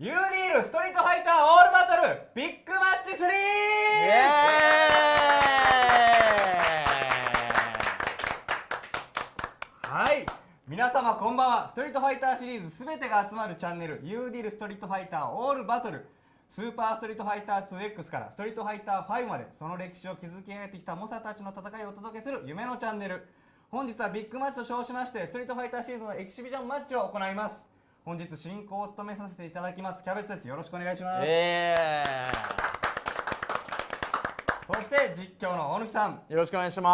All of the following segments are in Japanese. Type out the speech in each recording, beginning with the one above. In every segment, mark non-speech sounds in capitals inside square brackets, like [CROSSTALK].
ユーディールストリートファイターオールバトルビッグマッチ 3! イエーはい皆様こんばんはストリートファイターシリーズすべてが集まるチャンネル U ディールストリートファイターオールバトルスーパーストリートファイター 2X からストリートファイター5までその歴史を築き上げてきた猛者たちの戦いをお届けする夢のチャンネル本日はビッグマッチと称しましてストリートファイターシリーズのエキシビジョンマッチを行います本日進行を務めさせていただきますキャベツです。よろしくお願いします、ーイ。そして実況の大貫さん。よろしくお願いしま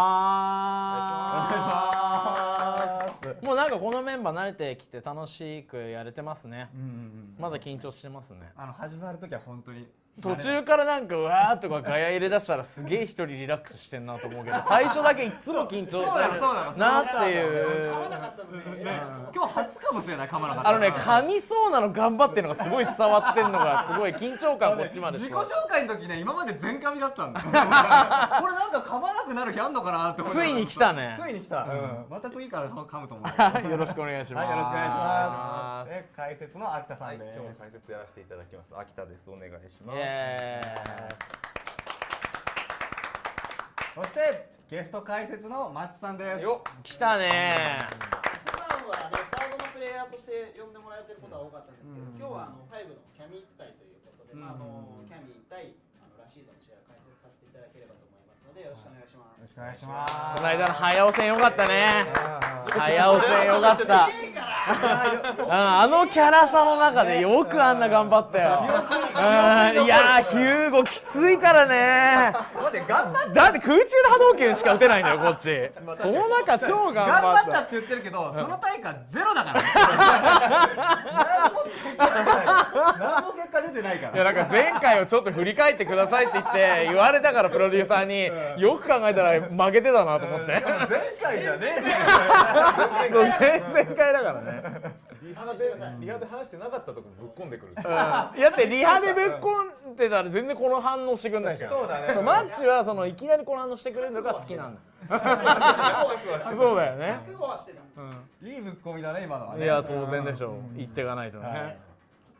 す。もうなんかこのメンバー慣れてきて楽しくやれてますね。うんうんうん。まだ緊張してますね。あの始まる時は本当に途中からなんかうわーとかガヤ入れ出したらすげえ一人リラックスしてんなと思うけど [LAUGHS] 最初だけいつも緊張してるそうなっていう今日初かもしれない噛まなかったあのね噛みそうなの頑張ってるのがすごい伝わってんのがすごい緊張感こっちまで自己紹介の時ね今まで全噛みだったんだこれなんか噛まなくなる日あんのかなってついに来たねついに来た、うんまた次から噛むと思うはいよろしくお願いしますはいよろしくお願いしますで解説の秋田さはい、んです、今日も解説やらせていただきます。秋田です。お願いしまイす。エそしてゲスト解説のマッチさんです。よ来たね。普段はね、サードのプレイヤーとして呼んでもらえてることは多かったんですけど、うん。今日はあの5のキャミー使いということで、まああのうんキャミー対あのラシードの試合を解説させていただければと思いますので、よろしくお願いします。よろしくお願いします。この間の早尾戦よかったね。早尾戦よかった。うんあのキャラさの中でよくあんな頑張ったよ。うんいやーヒューゴきついからね。だって空中波動拳しか打てないんだよこっち。その中超頑頑張っ張ったたって言ってるけど、その対価ゼロだからね [LAUGHS] 何も結果出てないからいやなんか前回をちょっと振り返ってくださいって言って言われたからプロデューサーによく考えたら負けてたなと思って。前回じゃねえし。[LAUGHS] 前々回だからねリハで、リハで話してなかったとこぶっ込んでくる。うん。だってリハでぶっ込んでたら全然この反応してくんないじゃん。そうだね。マッチはそのいきなりこの反応してくれるのが好きなんだ。そうだよね。覚悟はしてた。いいぶっ込みだね今のはいねや当然でしょう。言っていかないとはい。ね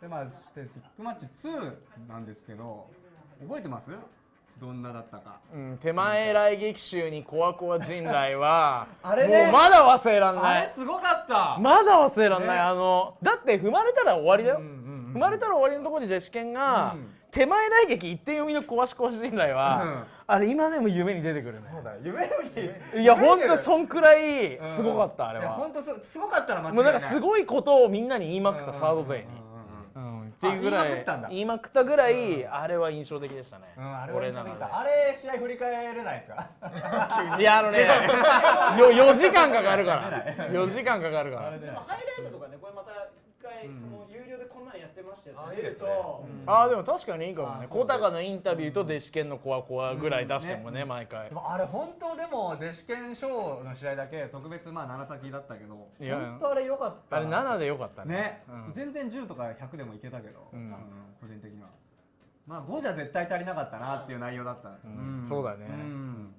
でまあそしてビッグマッチ2なんですけど覚えてます？どんなだったか。うん手前来劇集にコアコア陣来は [LAUGHS] あれね。もうまだ忘れらんあない。れすごかった。まだ忘れらんない、ね。あのだって踏まれたら終わりだよ、うんうんうん踏まれたら終わりのところに弟子剣が、うん。手前来劇一点読みの壊し壊し陣来は、うん。あれ今でも夢に出てくるね。そうだ夢よりいやほんとそんくらいうん。すごかった、あれは。本当すすごかったら間違いもうなないんかすごいことをみんなに言いまくった、サード勢に、っていうぐらいあ言いまくったんだ。言いまくったぐらい、あれは印象的でしたね、うん、あれは俺の印象的。だ中あれ試合振り返れないですか？で [LAUGHS] いやあのねよ4時間かかるから。[LAUGHS] 4時間かかるから。ででもハイライトとかね、これまた一回、うんその有料でこんなのやってましたよあって出るいいですね。と、うん。あーでも確かにいいかもね。小高のインタビューと弟子剣のコアコアぐらい出してもね,、うん毎回。でもあれ本当でも弟子剣賞の試合だけ特別まあ7先だったけど。いや。本当あれ良かったあれ7でよかったね。ね、うん。全然10とか100でもいけたけど、うん。個人的には。まあ5じゃ絶対足りなかったなっていう内容だった、ん。そうだね。ん。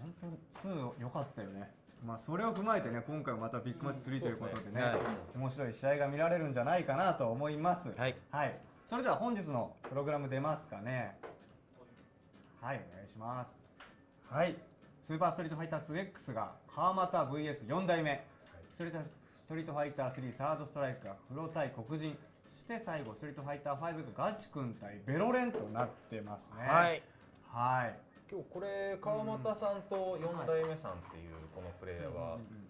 本当に2良かったよねまあそれを踏まえてね今回はまたビッグマッチ3ということでね,、はい。面白い試合が見られるんじゃないかなと思います。はい、はい、それでは本日のプログラム出ますかね。はいお願いします。はい。スーパーストリートファイター 2X が川又 VS4 代目ストリートストリートファイター3サードストライクがフロ対黒人。そして最後ストリートファイター5がガチ君対ベロレンとなってますね。はい。はい今日これ川又さんと四代目さんっていうこのプレイヤーはうんうん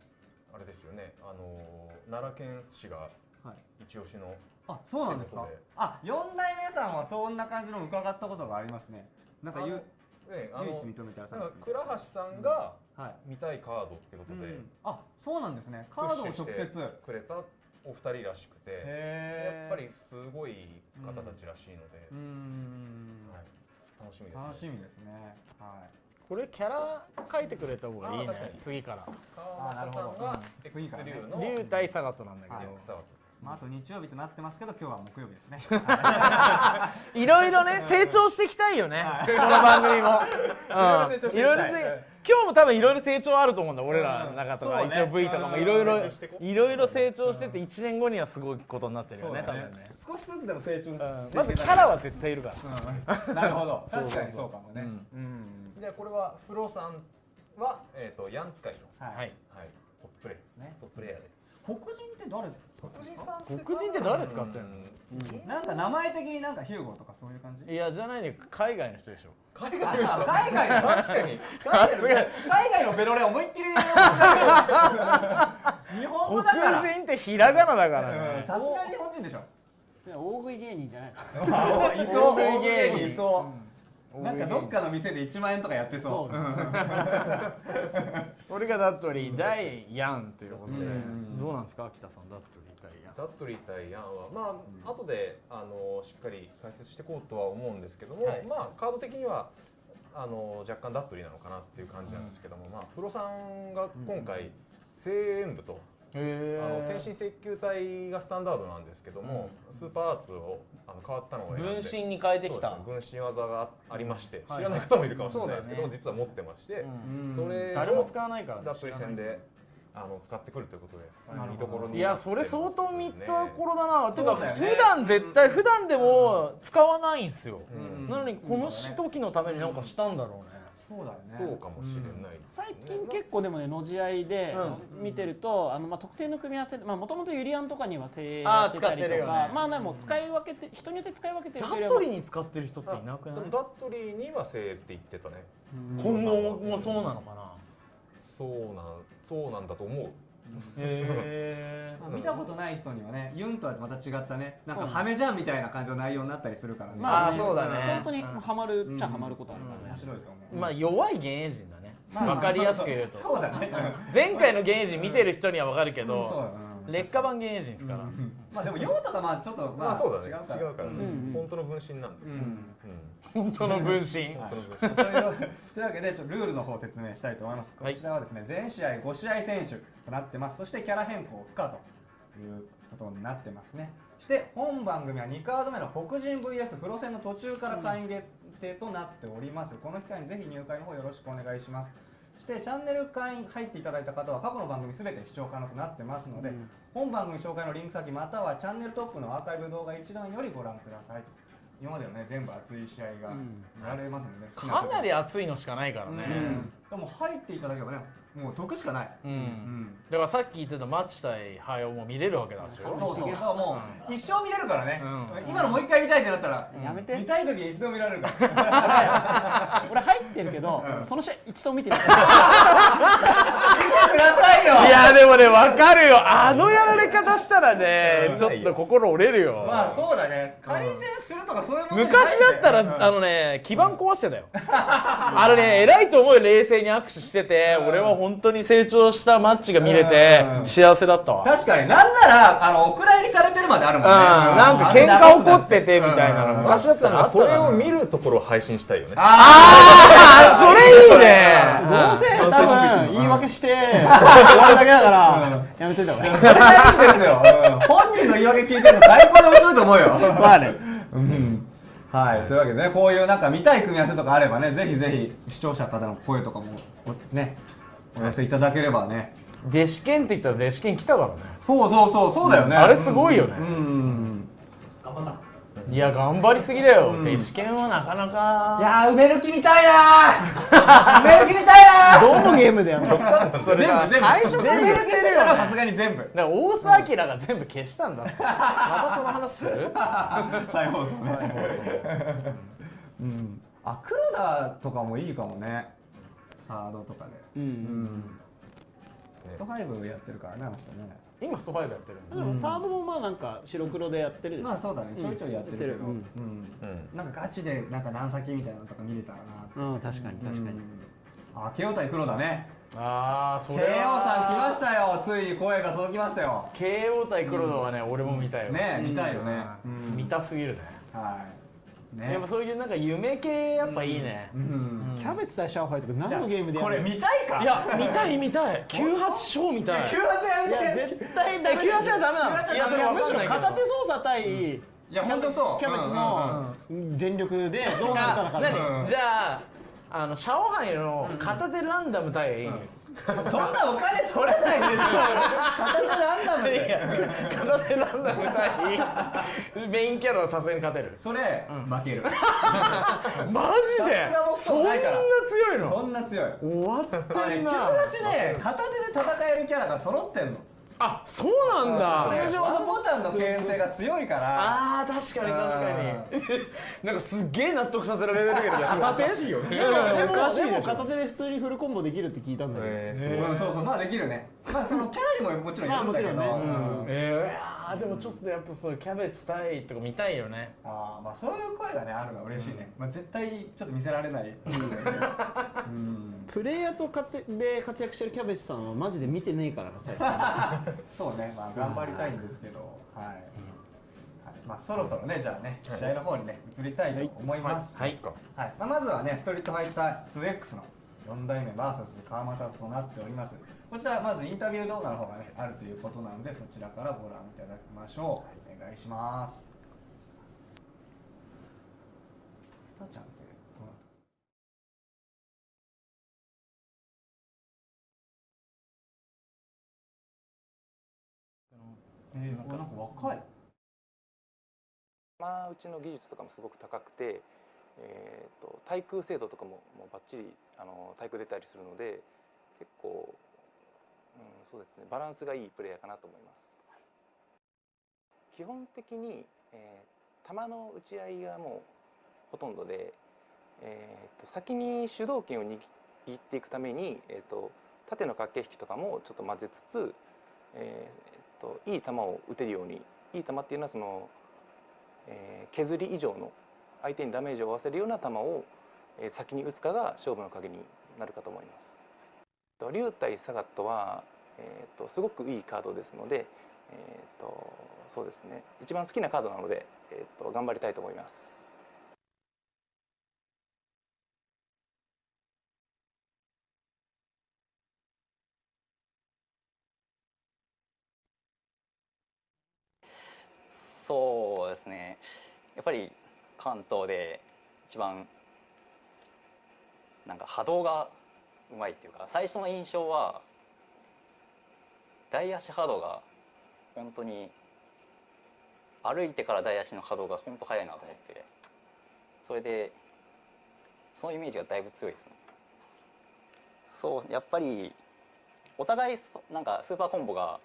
あれですよね。あの奈良県市がうんはい。一押しのあそうなんですか？あ4代目さんはそんな感じの伺ったことがありますね。なんかゆねあの唯一認めたらさなんか倉橋さんがはい。見たいカードってことでうんあそうなんですね。カードを直接。くれたお二人らしくて、やっぱりすごい方たちらしいので、うーん。はい、楽しみです、ね。楽しみですね。はい。これキャラ書いてくれた方がいいね。次から。川又さんがあなるほど。X 次からね。流の龍対サガトなんだけど、はいさまあ、あと日曜日となってますけど今日は木曜日ですね。[LAUGHS] いろいろね成長していきたいよね。この番組も。うん。いろいろね今日も多分いろいろ成長あると思うんだ俺らの中とか。うん一応 V とかもいろいろいろいろ成長してて1年後にはすごいことになってるよね多分ね。少しずつでも成長してまずキャラは絶対いるから。うん。なるほど。[LAUGHS] そう確かにそうかもね。うん。うん。じゃあこれはフロさんはえっ、とヤン使いのはい。はい。はいトッププレイね。トッププレイヤーで黒人って誰ですか？黒人さん黒人って誰使って。ん。のなんか名前的になんかヒューゴとかそういう感じ？いやじゃないね海外の人でしょ。海外の人？海外の確かに。海外の海外のベロレ思いっきり日本語だから。黒人ってひら。がなだから。さすが日本人でしょ。大食い芸人じゃないの [LAUGHS] いそう。大食い芸人いそうなんかどっかの店で1万円とかやってそう。俺がダットリー大ヤンということで。うん。どうなんですか？北さんダットリー大ヤンダットリー対ヤンはまあ後であのしっかり解説していこうとは思うんですけども、はい。まあカード的にはあの若干ダットリーなのかなっていう感じなんですけども、まあプロさんが今回声援部と、へあの天心石球体がスタンダードなんですけども、スーパーアーツをあの変わったのを分身に変えてきた。ね分身技がありまして、はい知らない方もいるかもしれないですけど、ね。実は持ってまして、うん。それ誰も使わないからねダットリー戦であの使ってくるということでなるほど。見どころにいやそれ相当見たたころだなてか普段絶対普段でも使わないんですよ。うん。なのにこの時のためになんかしたんだろうねそうだよね。そうかもしれないね、最近結構でもねのじ合いで見てると、あのまあ特定の組み合わせでまあもともとユリアンとかには精鋭やってたりとか、あー使ってるよね。まあでも使い分けて人によって使い分けてる。ダというよりはットリーに使ってる人っていなくない？ダットリーにはせいって言ってたね。今後もそうなのかな？そうなんそうなんだと思うへ [LAUGHS] まあ見たことない人にはねユンとはまた違ったねなんかハメじゃんみたいな感じの内容になったりするからね。まあそうだね。本当にハマるっちゃハマることあるからね、面白いと思う。まあ弱い現役人だね。まあわかりやすく言うと。そうだね。前回の現役人見てる人にはわかるけうん。そうどうん劣化版現役人ですから。うん。まあでも用とかまあちょっとまあそうだね。違違うからね、うん本当の分身なんで、うん。うん。本当の分身。はい。本当の分身。というわけでちょっとルールの方を説明したいと思います、はいこちらはですね全試合5試合選手となってます。そしてキャラ変更不可ということになってますね。そして本番組は2カード目の黒人 VS プロ戦の途中から会員限定となっております、この機会にぜひ入会の方よろしくお願いしますそしてチャンネル会員入っていただいた方は過去の番組すべて視聴可能となってますので、うん。本番組紹介のリンク先またはチャンネルトップのアーカイブ動画一覧よりご覧ください今まではね全部熱い試合がうん。見られますので、好きかなり熱熱いのしかないからね。でも入っていただければねもう得しかない、うん。うん。だからさっき言ってたマッチ対ハヨも見れるわけなんでしょそうそう。だからもう一生見れるからね、うん。今のもう一回見たいってなったら、やめて。見たい時にいつでも見られるから。俺入ってるけど、その試合一度も見てない。見 [LAUGHS] てくださいよ。いやでもねわかるよ。あのやられ方したらねちょっと心折れるよ。まあそうだね。改善するとかそういうものじゃない昔だったらあのね基盤壊してたよ。あのね偉いと思うよ。冷静に握手してて俺は本当に成長したマッチが見れてうん。幸せだったわ。確かに。なんならあのお蔵入りされてるまであるもんね、うん。なんか喧嘩起こっててみたいなの。うん。昔だったらそれを見るところを配信したいよね。ああそれいいね。どうせ多分言い訳して終わるだけだからやめといた方がいい。ですよ、[LAUGHS] うん。本人の言い訳聞いてるの最高に面白いと思うよ。まあね。うん。はい、というわけでね、こういうなんか見たい組み合わせとかあればね、ぜひぜひ視聴者方の声とかもおね、お寄せいただければね。弟子剣って言ったら弟子剣来たからね。そうそうそう、そうだよね。あれすごいよね。うん。うんいや頑張りすぎだよ。弟子剣はなかないかやー、埋める気みたいなー。[LAUGHS] 埋める気みたいなー。どのゲームでやるのそれさ全部、最初から言ってるよ。ねさすがに全部。だから大須明が全部消したんだ。またその話する？[LAUGHS] 再放送ね。うん。あ、黒田とかもいいかもね。サードとかで。うん。うん。ストファイブやってるからね、あの人ね。今スト5やってるんだでもサードもまあなんか白黒でやってるまあそうだね、ちょいちょいやってるけど。うん。なんかガチでなんか何先みたいなのとか見れたらなうん確かに確かに、うん。あ慶応対黒だね。ああそ慶応さん来ましたよ。ついに声が届きましたよ。慶応対黒田はね、俺も見たよねえ見たいよね、見たすぎるね。はいね。やっぱそういうなんか夢系やっぱいいね、うん。キャベツ対上海とか何のゲームでやこれ見たいか？いや見たい見たい。98 [LAUGHS] 勝見たい。98やいやめて絶対ダメ98はダメなの。98いやそれむしろ片手操作対いや本当そう。キャベツの全力でどうなるかだから何？うん。じゃああのシャオハイの片手ランダム対、そんなお金取れないでしょ。片手ランダムで。片手ランダム対メインキャラはさすがに勝てる。それ負ける。[LAUGHS] マジで？そんな強いの？そんな強い。終わってあれんな98ね片手で戦えるキャラが揃ってんのあそうなんだ。通常ワンボタンの牽制が強いから。あー確かに確かに。なんかすっげえ納得させられるけど片手しいよね。しいで片手で普通にフルコンボできるって聞いたんだけど、えーうんそうそうまあできるね。まあそのキャラにももちろんよるんだけど。まあもちろんね。うん。えー、いやーでもちょっとやっぱそうキャベツ対とか見たいよね。ああまあそういう声がねあるのは嬉しいね、まあ絶対ちょっと見せられない。うん。プレイヤーと活で活躍してるキャベツさんはマジで見てねえからな最近。そうね。まあ頑張りたいんですけど。はい、はい、まあそろそろねじゃあね試合の方にね移りたいと思います。はい。はい。まあ、まずはねストリートファイター 2X の4代目 VS 川又となっておりますこちらまずインタビュー動画の方がねあるということなのでそちらからご覧いただきましょう。お願いします。ふたちゃんってどうなったえー、なんか若い。まあうちの技術とかもすごく高くて、えー、と対空精度とかももうバッチリあの対空出たりするので結構、うん、そうですねバランスがいいプレイヤーかなと思います。基本的に、えー球の打ち合いがもうほとんどで、えー、と先に主導権を握っていくために、えー、と縦の駆け引きとかもちょっと混ぜつつ、えー、といい球を打てるようにいい球っていうのはそのえー削り以上の相手にダメージを負わせるような球を、え先に打つかが勝負の鍵になるかと思います。竜対サガットは、えー、とすごくいいカードですので、えー、とそうですね一番好きなカードなので、えー、と頑張りたいと思います。そうですねやっぱり関東で一番なんか波動がうまいっていうか最初の印象は大足波動が本当に歩いてから大足の波動が本当速いなと思ってそれでそのイメージがだいぶ強いですね。そうやっぱりお互いスなんかスーパーコンボが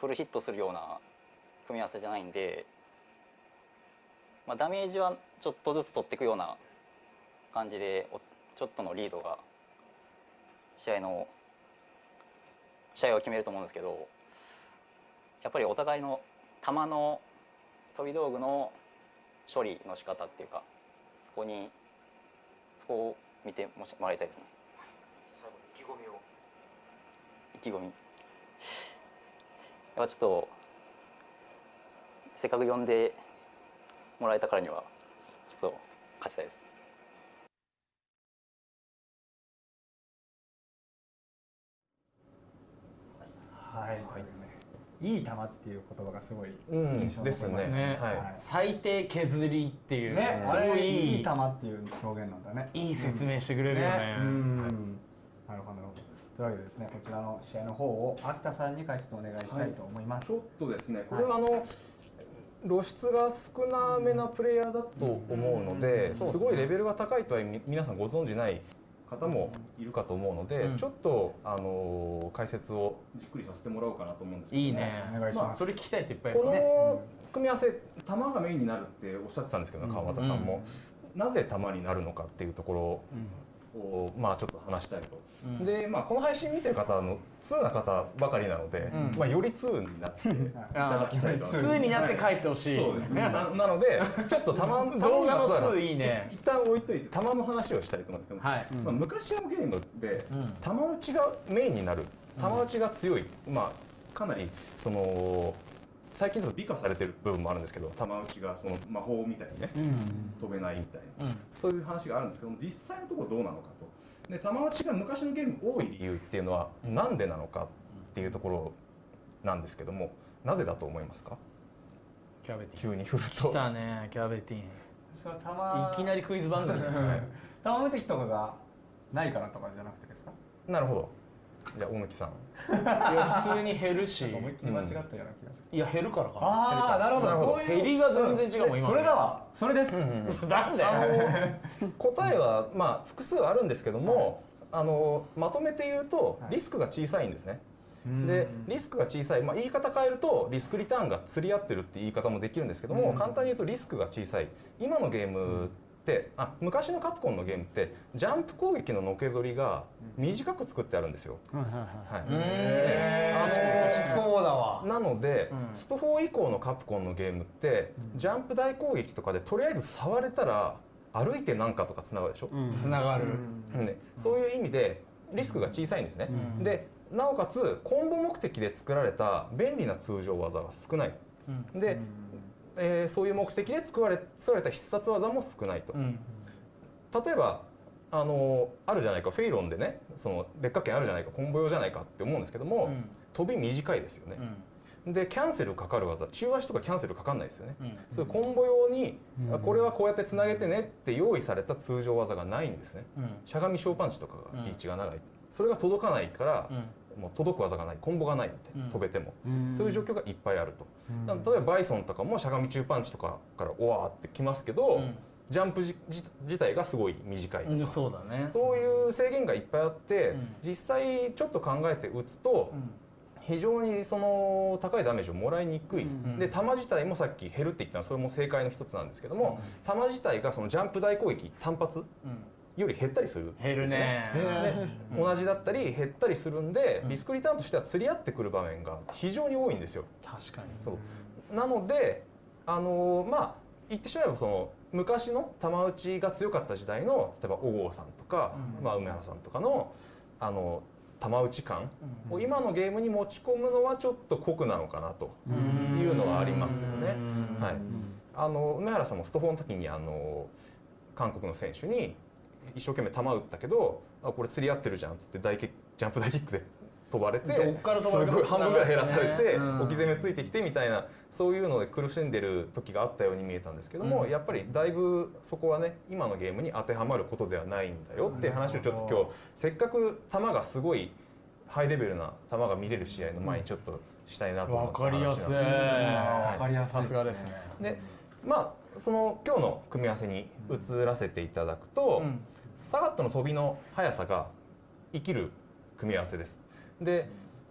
フルヒットするような組み合わせじゃないんで、まあ、ダメージはちょっとずつ取っていくような感じでちょっとのリードが試合の試合を決めると思うんですけどやっぱりお互いの球の飛び道具の処理の仕方っていうかそこにそこを見てもらいたいですね。意気込みを意気込みやっぱちょっとせっかく呼んでもらえたからにはちょっと勝ちたいです。はい、い。い。球ってい。う言葉がすごい。うん印象ですねはい。最低削りってい。うね、すごい。い。い。い。い。球ってい。う表現なんだね。い。い。説明してくれるよねうんなるほどなるほど。とい。うわけでですね、こちらの試合の方を秋田さんに解説お願い。したい。と思い。ます。ちょっとですね、これはあの、露出が少なめなプレイヤーだと思うので、すごい。レベルが高い。とは皆さんご存じない。方もいるかと思うので、うん。ちょっとあの解説をじっくりさせてもらおうかなと思うんですけどもいいね。お願いします。それ聞きたい人いっぱいいるこからの組み合わせ、球がメインになるっておっしゃってたんですけど、川端さんも、なぜ球になるのかっていうところを、まあちょっと話したいと。うん。で、まあこの配信見てる方の2な方ばかりなので、うん。まあより2になって [LAUGHS] いただきたいと。2になって帰ってほしい。そうですね。[LAUGHS] ななので、ちょっと球の動画の球にまつわる2いいね。一旦置いといて球の話をしたいと思うんですけど、はい。まあ、昔のゲームで、うん。球打ちがメインになる。球打ちが強い、まあかなりその最近だと美化されてる部分もあるんですけど玉打ちがその魔法みたいにね飛べないみたいな、そういう話があるんですけども実際のところどうなのかと。で玉打ちが昔のゲーム多い理由っていうのはなんでなのかっていうところなんですけどもなぜだと思いますか？キャベティ急に振る来とたねキャベティン。それはたまいきなりクイズ番組。たま無敵とかがないからとかじゃなくてですか？なるほどじゃあ大貫さん。いや普通に減るし。思いっきり間違ったような気がする、いや減るからかああなるほど。なるほどそういう減りが全然違うもん今の。それだわ。それです、な [LAUGHS] なんだあよの答えはまあ複数あるんですけども、あのまとめて言うとはい。リスクが小さいんですね。でリスクが小さい、まあ、言い方変えるとリスクリターンが釣り合ってるって言い方もできるんですけども、うん。簡単に言うとリスクが小さい。今のゲームってあ昔のカプコンのゲームってジャンプ攻撃ののけぞりが短く作ってあるんですよ。はいへあのそうだわ。なので、うん。スト4以降のカプコンのゲームって、ジャンプ大攻撃とかでとりあえず触れたら歩いてなんかとかつながるでしょ、つながる。ね、そういう意味でリスクが小さいんですね、うん。でなおかつコンボ目的で作られた便利な通常技が少ない。で、えーそういう目的で作られ作られた必殺技も少ないと、うん。例えばあのあるじゃないかフェイロンでねその劣化圏あるじゃないかコンボ用じゃないかって思うんですけども、うん。飛び短いですよね、でキャンセルかかる技中足とかキャンセルかかんないですよね、うん。そういうコンボ用に、あこれはこうやってつなげてねって用意された通常技がないんですね。うん。しゃがみ小パンチとかがうん。リーチが長い、それが届かないから、うんもう届く技がないコンボがないみたいな、うん。飛べても、うん。そういう状況がいっぱいあると、だから例えばバイソンとかもしゃがみ中パンチとかからおわーってきますけど、うん。ジャンプ自体がすごい短いとか、うんそうだね。そういう制限がいっぱいあって、うん。実際ちょっと考えて打つと、うん。非常にその高いダメージをもらいにくい、ん。で球自体もさっき減るって言ったのはそれも正解の一つなんですけども、球自体がそのジャンプ大攻撃単発うんより減ったりするんです減るね。で同じだったり減ったりするんで、うん。リスクリターンとしては釣り合ってくる場面が非常に多いんですよ。確かに。そう。なのであのまあ言ってしまえばその昔の玉打ちが強かった時代の例えば小郷さんとか、うん。まあ、梅原さんとかのあの玉打ち感うん。を今のゲームに持ち込むのはちょっと酷なのかなというのはありますよね。うん。はい。あの梅原さんもスト4の時にあの韓国の選手に一生懸命球打ったけどあこれ釣り合ってるじゃんっつって大ジャンプ大キックで飛ばれてどっから飛ばれるかすごい半分ぐらい減らされて、うん。置き攻めついてきてみたいなそういうので苦しんでる時があったように見えたんですけども、うん。やっぱりだいぶそこはね今のゲームに当てはまることではないんだよっていう話をちょっと今日せっかく球がすごいハイレベルな球が見れる試合の前にちょっとしたいなと思わったかりやすい話なんですよ。わかりやすい。さすがですね。でまあその今日の組み合わせに移らせていただくと、うん。サガットの飛びの速さが生きる組み合わせです。で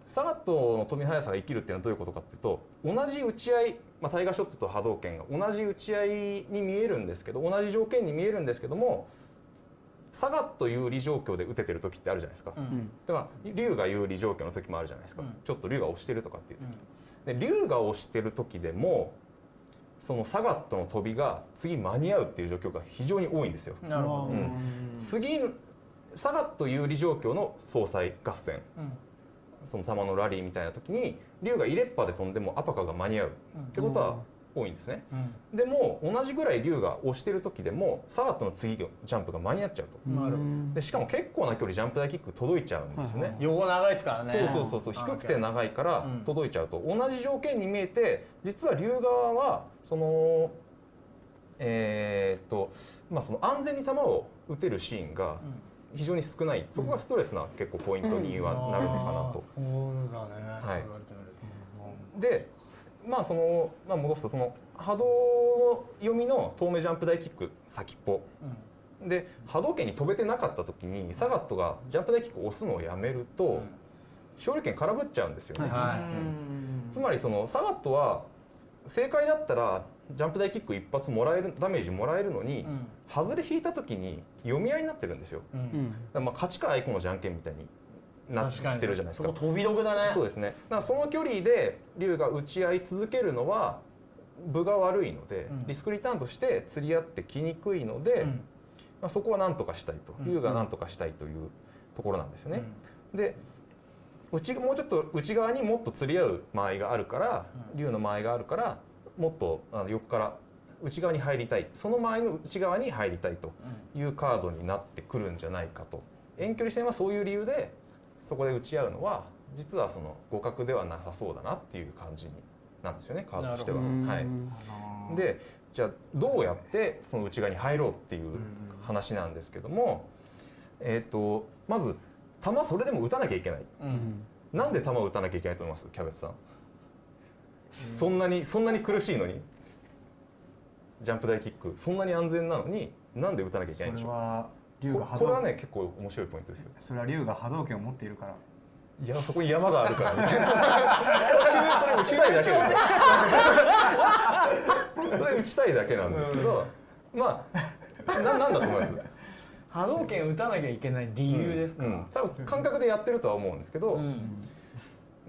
サガットの飛びの速さが生きるっていうのはどういうことかっていうと同じ打ち合い、まあ、タイガーショットと波動拳が同じ打ち合いに見えるんですけど同じ条件に見えるんですけどもサガット有利状況で打ててる時ってあるじゃないですか。うん。だから竜が有利状況の時もあるじゃないですか、うん。ちょっと竜が押してるとかっていう時、で竜が押してる時でもそのサガットの飛びが次間に合うっていう状況が非常に多いんですよ。なるほど。うん。次サガット有利状況の総裁合戦。うん。その球のラリーみたいな時に竜が入れっぱで飛んでもアパカが間に合う。ってことは多いんですね。うん。でも同じぐらい竜が押してる時でもサガットの次のジャンプが間に合っちゃうと。でしかも結構な距離ジャンプ大キック届いちゃうんですよね。ど横長いですからね。そうそうそうそう。低くて長いからうん。届いちゃうと。同じ条件に見えて実は竜側はそのえーっとまあその安全に球を打てるシーンが非常に少ない。そこがストレスな結構ポイントにはなるのかなと。そうだね。はい。でまあその、まあ、戻すとその波動読みの遠目ジャンプ大キック先っぽ。で波動拳に飛べてなかった時にサガットがジャンプ大キックを押すのをやめると勝利権空振っちゃうんですよね。はい。つまりそのサガットは正解だったらジャンプ大キック一発もらえるダメージもらえるのに、うん。外れ引いた時に読み合いになってるんですよ。まあ勝ちかあいこのじゃんけんみたいになってるじゃないですか。飛び得だね。そうですね。だからその距離で竜が打ち合い続けるのは分が悪いので、うん。リスクリターンとして釣り合ってきにくいので、うん。まあ、そこは何とかしたいと、うん。竜が何とかしたいというところなんですよね。で内もうちょっと内側にもっと釣り合う間合いがあるから竜の間合いがあるからもっとあの横から内側に入りたい。その間合いの内側に入りたいというカードになってくるんじゃないかと。遠距離戦はそういう理由でそこで打ち合うのは実はその互角ではなさそうだなっていう感じになんですよねカードとしては。はい、でじゃあどうやってその内側に入ろうっていう話なんですけども、えー、とまず球それでも打たなきゃいけない、なんで球を打たなきゃいけないと思います？キャベツさん、そんなにそんなに苦しいのに。ジャンプ台キック。そんなに安全なのになんで打たなきゃいけないんでしょう？それは竜が波ここれは動ね結構面白いポイントですよ。それは竜が波動拳を持っているから。いやそこに山があるからみたいなそれ打ちたいだけですよそれ打ちたいだけなんですけど、まあななんだと思います？波動拳打たなきゃいけない理由ですか、うん。多分感覚でやってるとは思うんですけど、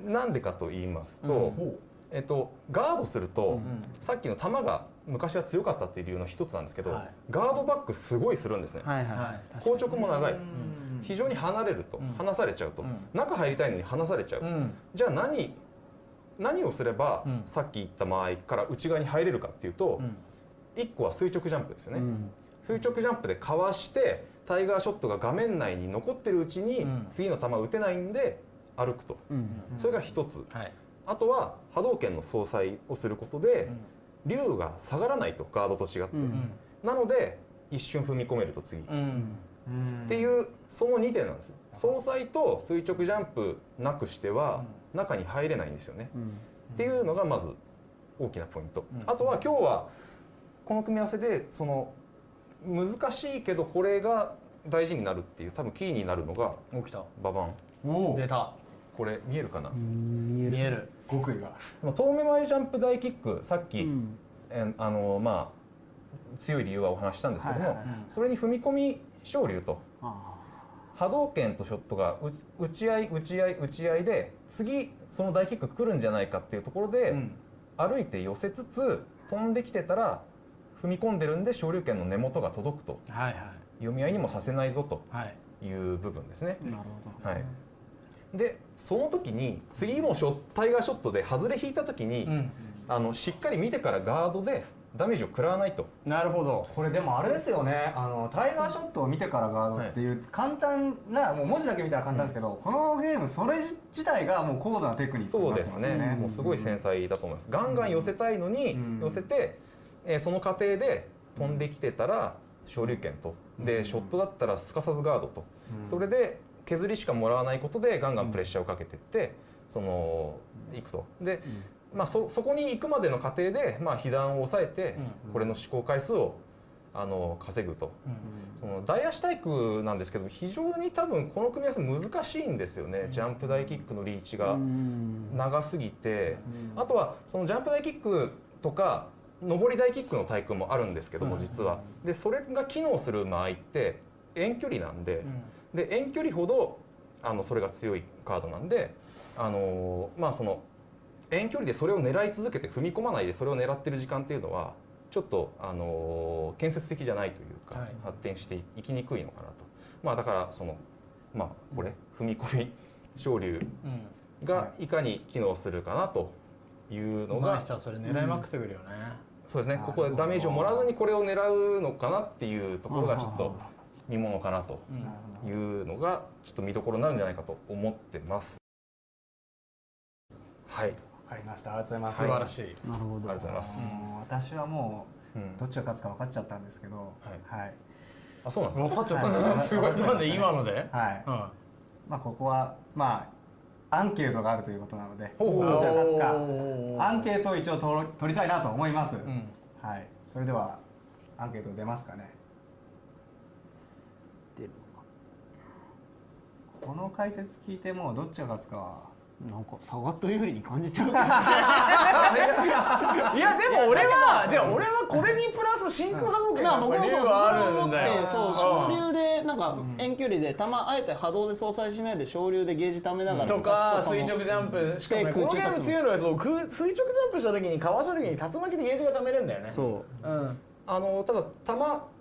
なんでかと言いますと、えっと、ガードすると、さっきの球が昔は強かったっていう理由の一つなんですけど、はい。ガードバックすごいするんですね、はいはい硬直も長い、非常に離れると、ん。離されちゃうと、うん。中入りたいのに離されちゃう、うん。じゃあ何何をすれば、うん。さっき言った間合いから内側に入れるかっていうと、うん。1個は垂直ジャンプですよね、うん。垂直ジャンプでかわしてタイガーショットが画面内に残ってるうちに、うん。次の球を打てないんで歩くと。うん。それが一つ、はい。あとは波動拳の相殺をすることで、竜が下がらないとガードと違って、うん。なので一瞬踏み込めると次、っうん。ていうその2点なんです相殺と垂直ジャンプなくしては中に入れないんですよね、うん。っていうのがまず大きなポイント、うん。あとは今日はこの組み合わせでその難しいけどこれが大事になるっていう多分キーになるのが起きた。ババン。出たこれ見えるかな、見える。見える。極意が。まあ遠目前ジャンプ大キックさっき、うん。えあのまあ強い理由はお話ししたんですけども、はいはいそれに踏み込み昇竜と。あ波動拳とショットが打打ち合い打ち合い打ち合いで次その大キック来るんじゃないかっていうところで、うん。歩いて寄せつつ飛んできてたら踏み込んでるんで昇竜拳の根元が届くと。はいはい。読み合いにもさせないぞとはい。いう部分ですね。あなるほど。はい、でその時に次のショタイガーショットで外れ引いた時に、うん。あのしっかり見てからガードでダメージを食らわないと。なるほど。これでもあれですよね。あのタイガーショットを見てからガードっていう簡単なもう文字だけ見たら簡単ですけど、このゲームそれ自体がもう高度なテクニックになってそうですね。ますよねもうすごい繊細だと思います、ガンガン寄せたいのにうん。寄せて、えーその過程で飛んできてたら昇竜拳と。でショットだったらすかさずガードと、それで削りしかもらわないことでガンガンプレッシャーをかけていってそのいくと。で、まあ、そそこに行くまでの過程で、まあ、被弾を抑えて、これの試行回数をあの稼ぐと。その大足体育なんですけど非常に多分この組み合わせ難しいんですよね、ジャンプ大キックのリーチがうん。長すぎて、あとはそのジャンプ大キックとか上り大キックの対空もあるんですけども実は。でそれが機能する場合って遠距離なんでで遠距離ほどあのそれが強いカードなんであのまあその遠距離でそれを狙い続けて踏み込まないでそれを狙ってる時間っていうのはちょっとあの建設的じゃないというか、はい。発展していきにくいのかなと。まあだからそのまあこれ踏み込み昇竜がい。かに機能するかなというのが、うまい人はそれ狙いまくってくるよね。そうですね。ここでダメージをもらわずにこれを狙うのかなっていうところがちょっと見ものかなというのがちょっと見どころになるんじゃないかと思ってます。はい、わかりました。ありがとうございます。素晴らしい。なるほど。ありがとうございます。私はもうどっちが勝つか分かっちゃったんですけどはい。あ、そうなんですか？分かっちゃったはいねすごい。なんで今ので？はい。うん。まあここはまあアンケートがあるということなのでどちらが勝つか。アンケートを一応取ろ取りたいなと思います、うん。はい。それではアンケート出ますかね出るこの解説聞いてもうどっちが勝つかは。なんか下がった有利に感じちゃう。[LAUGHS] いやでも俺はじゃあ俺はこれにプラス真空波動拳まあが僕もそうはあるそんだよ。れを思ってそう昇竜でなんか遠距離で球あえて波動で相殺しないで昇竜でゲージためながらとか垂直ジャンプ。しかもねこのゲーム強いのはそう空垂直ジャンプした時にかわした時に竜巻でゲージがためれんだよね。そう。うん。あのただ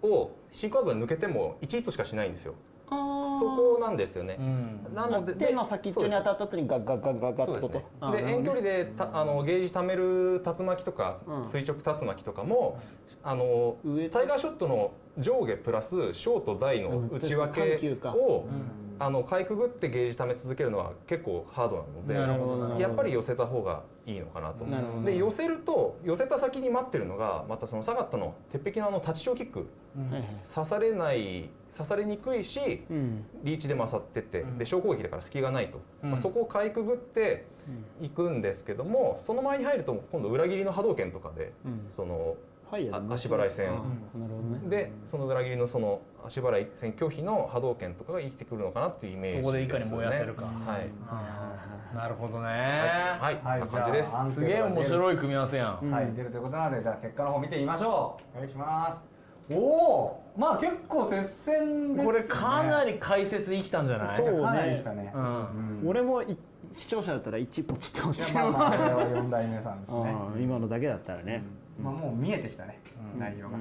球をシークワードが抜けても1ヒットしかしないんですよ。そこなんですよね、うん。なので手の先っちょに当たった後にガッガッガッガッガッってことですね。遠距離でたあのゲージ貯める竜巻とか、うん。垂直竜巻とかもあの上タイガーショットの上下プラスショート大の内訳か。を、あのかいくぐってゲージ貯め続けるのは結構ハードなのでやっぱり寄せた方がいいのかなとなで寄せると寄せた先に待ってるのがまたそのサガットの鉄壁のあのタッチショーキック。刺されない刺されにくいしうん。リーチで勝ってって、で小攻撃だから隙がないと、うん。まあ、そこをかいくぐっていくんですけどもその前に入ると今度裏切りの波動拳とかで、うん。そのはい足払い戦、なるほどね。でその裏切りのその足払い戦拒否の波動拳とかが生きてくるのかなっていうイメージそこでいかに燃やせるか。はい、なるほどね。はい、はい。こんな感じです。すげえ面白い組み合わせやん。はい、出るということなので、じゃあ結果の方見てみましょう。お願いします。おお、まあ結構接戦です、ね。これかなり解説生きたんじゃない？そうかなりでしたね。うん。うん俺もい視聴者だったら1ポチってほしいいやまあまあ、これは四代目さんですね。うん。今のだけだったらね。まあもう見えてきたね、内容が。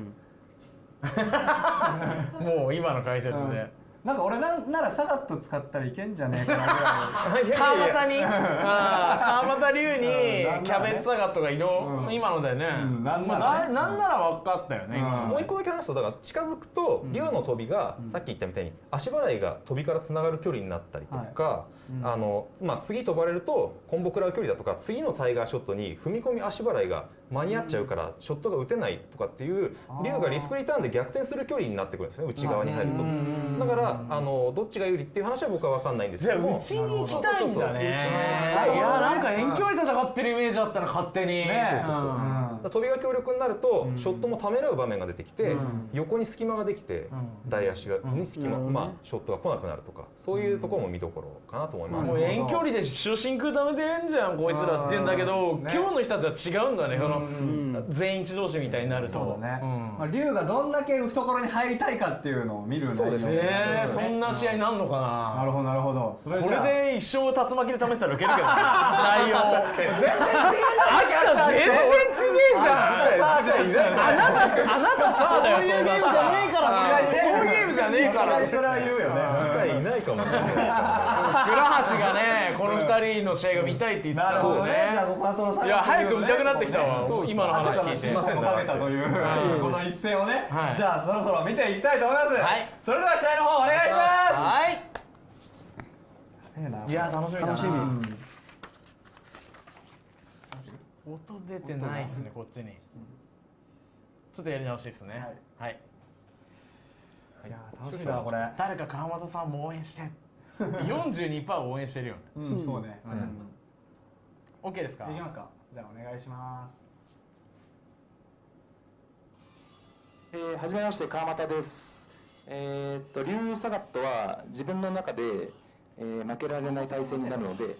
[LAUGHS] もう今の解説うんでなんか俺なんならサガット使ったらいけんじゃねえかなぐらい。[LAUGHS] 川端に。川端龍うん。にキャベツサガットが移動。うん。今のだよね。うん。なんならね。まあななら分かったよね。今うん。のもう一個だけ話すとだから近づくと竜の飛びが、さっき言ったみたいに足払いが飛びからつながる距離になったりとか、あのまあ、次飛ばれるとコンボ食らう距離だとか次のタイガーショットに踏み込み足払いが間に合っちゃうからショットが打てないとかっていう竜がリスクリターンで逆転する距離になってくるんですね。内側に入ると。だからあのどっちが有利っていう話は僕は分かんないんですじゃあけどもうちに行きたいんだね。いやなんか遠距離で戦ってるイメージあったら勝手に。ねそうそうそううん。飛びが強力になると、ショットもためらう場面が出てきて、うん。横に隙間ができて、大足が、に隙間、まあショットが来なくなるとかそういうところも見どころかなと思います、もう遠距離で初心空ダメでんじゃんこいつらって言うんだけど、うんね。今日の人たちは違うんだね、このん。全員一同士みたいになると。そうだね。うん。まあ龍がどんだけ懐に入りたいかっていうのを見る内容そうですね。えー、そんな試合になるのかな。なるほどなるほど。それこれで一生竜巻で試したらウケるけどね。[LAUGHS] 内容。全然違え全然違えじゃんあなたあなたさそういうゲームじゃねえからそういうゲームじゃねえから。それは言うよね。次回いないかもしれない。倉橋がねこの二人の試合が見たいって言ってなた。もんねいや早く見たくなってきたわ。今の話聞いて。すいませんかけたというこの一戦をねはい。じゃあそろそろ見ていきたいと思います。はい。それでは試合の方お願いしまはい。すいや楽しみ楽しみ音出てないですねこっちに。ちょっとやり直しですね。はい。い。や楽しみだなこれ。誰か川又さんも応援して。42%応援してるよ。ねうんそうね。OK ですか？いきますか。じゃあお願いします。えー、はじめまして川又です。えーっと竜サガットは自分の中で、えー負けられない対戦になるので、えー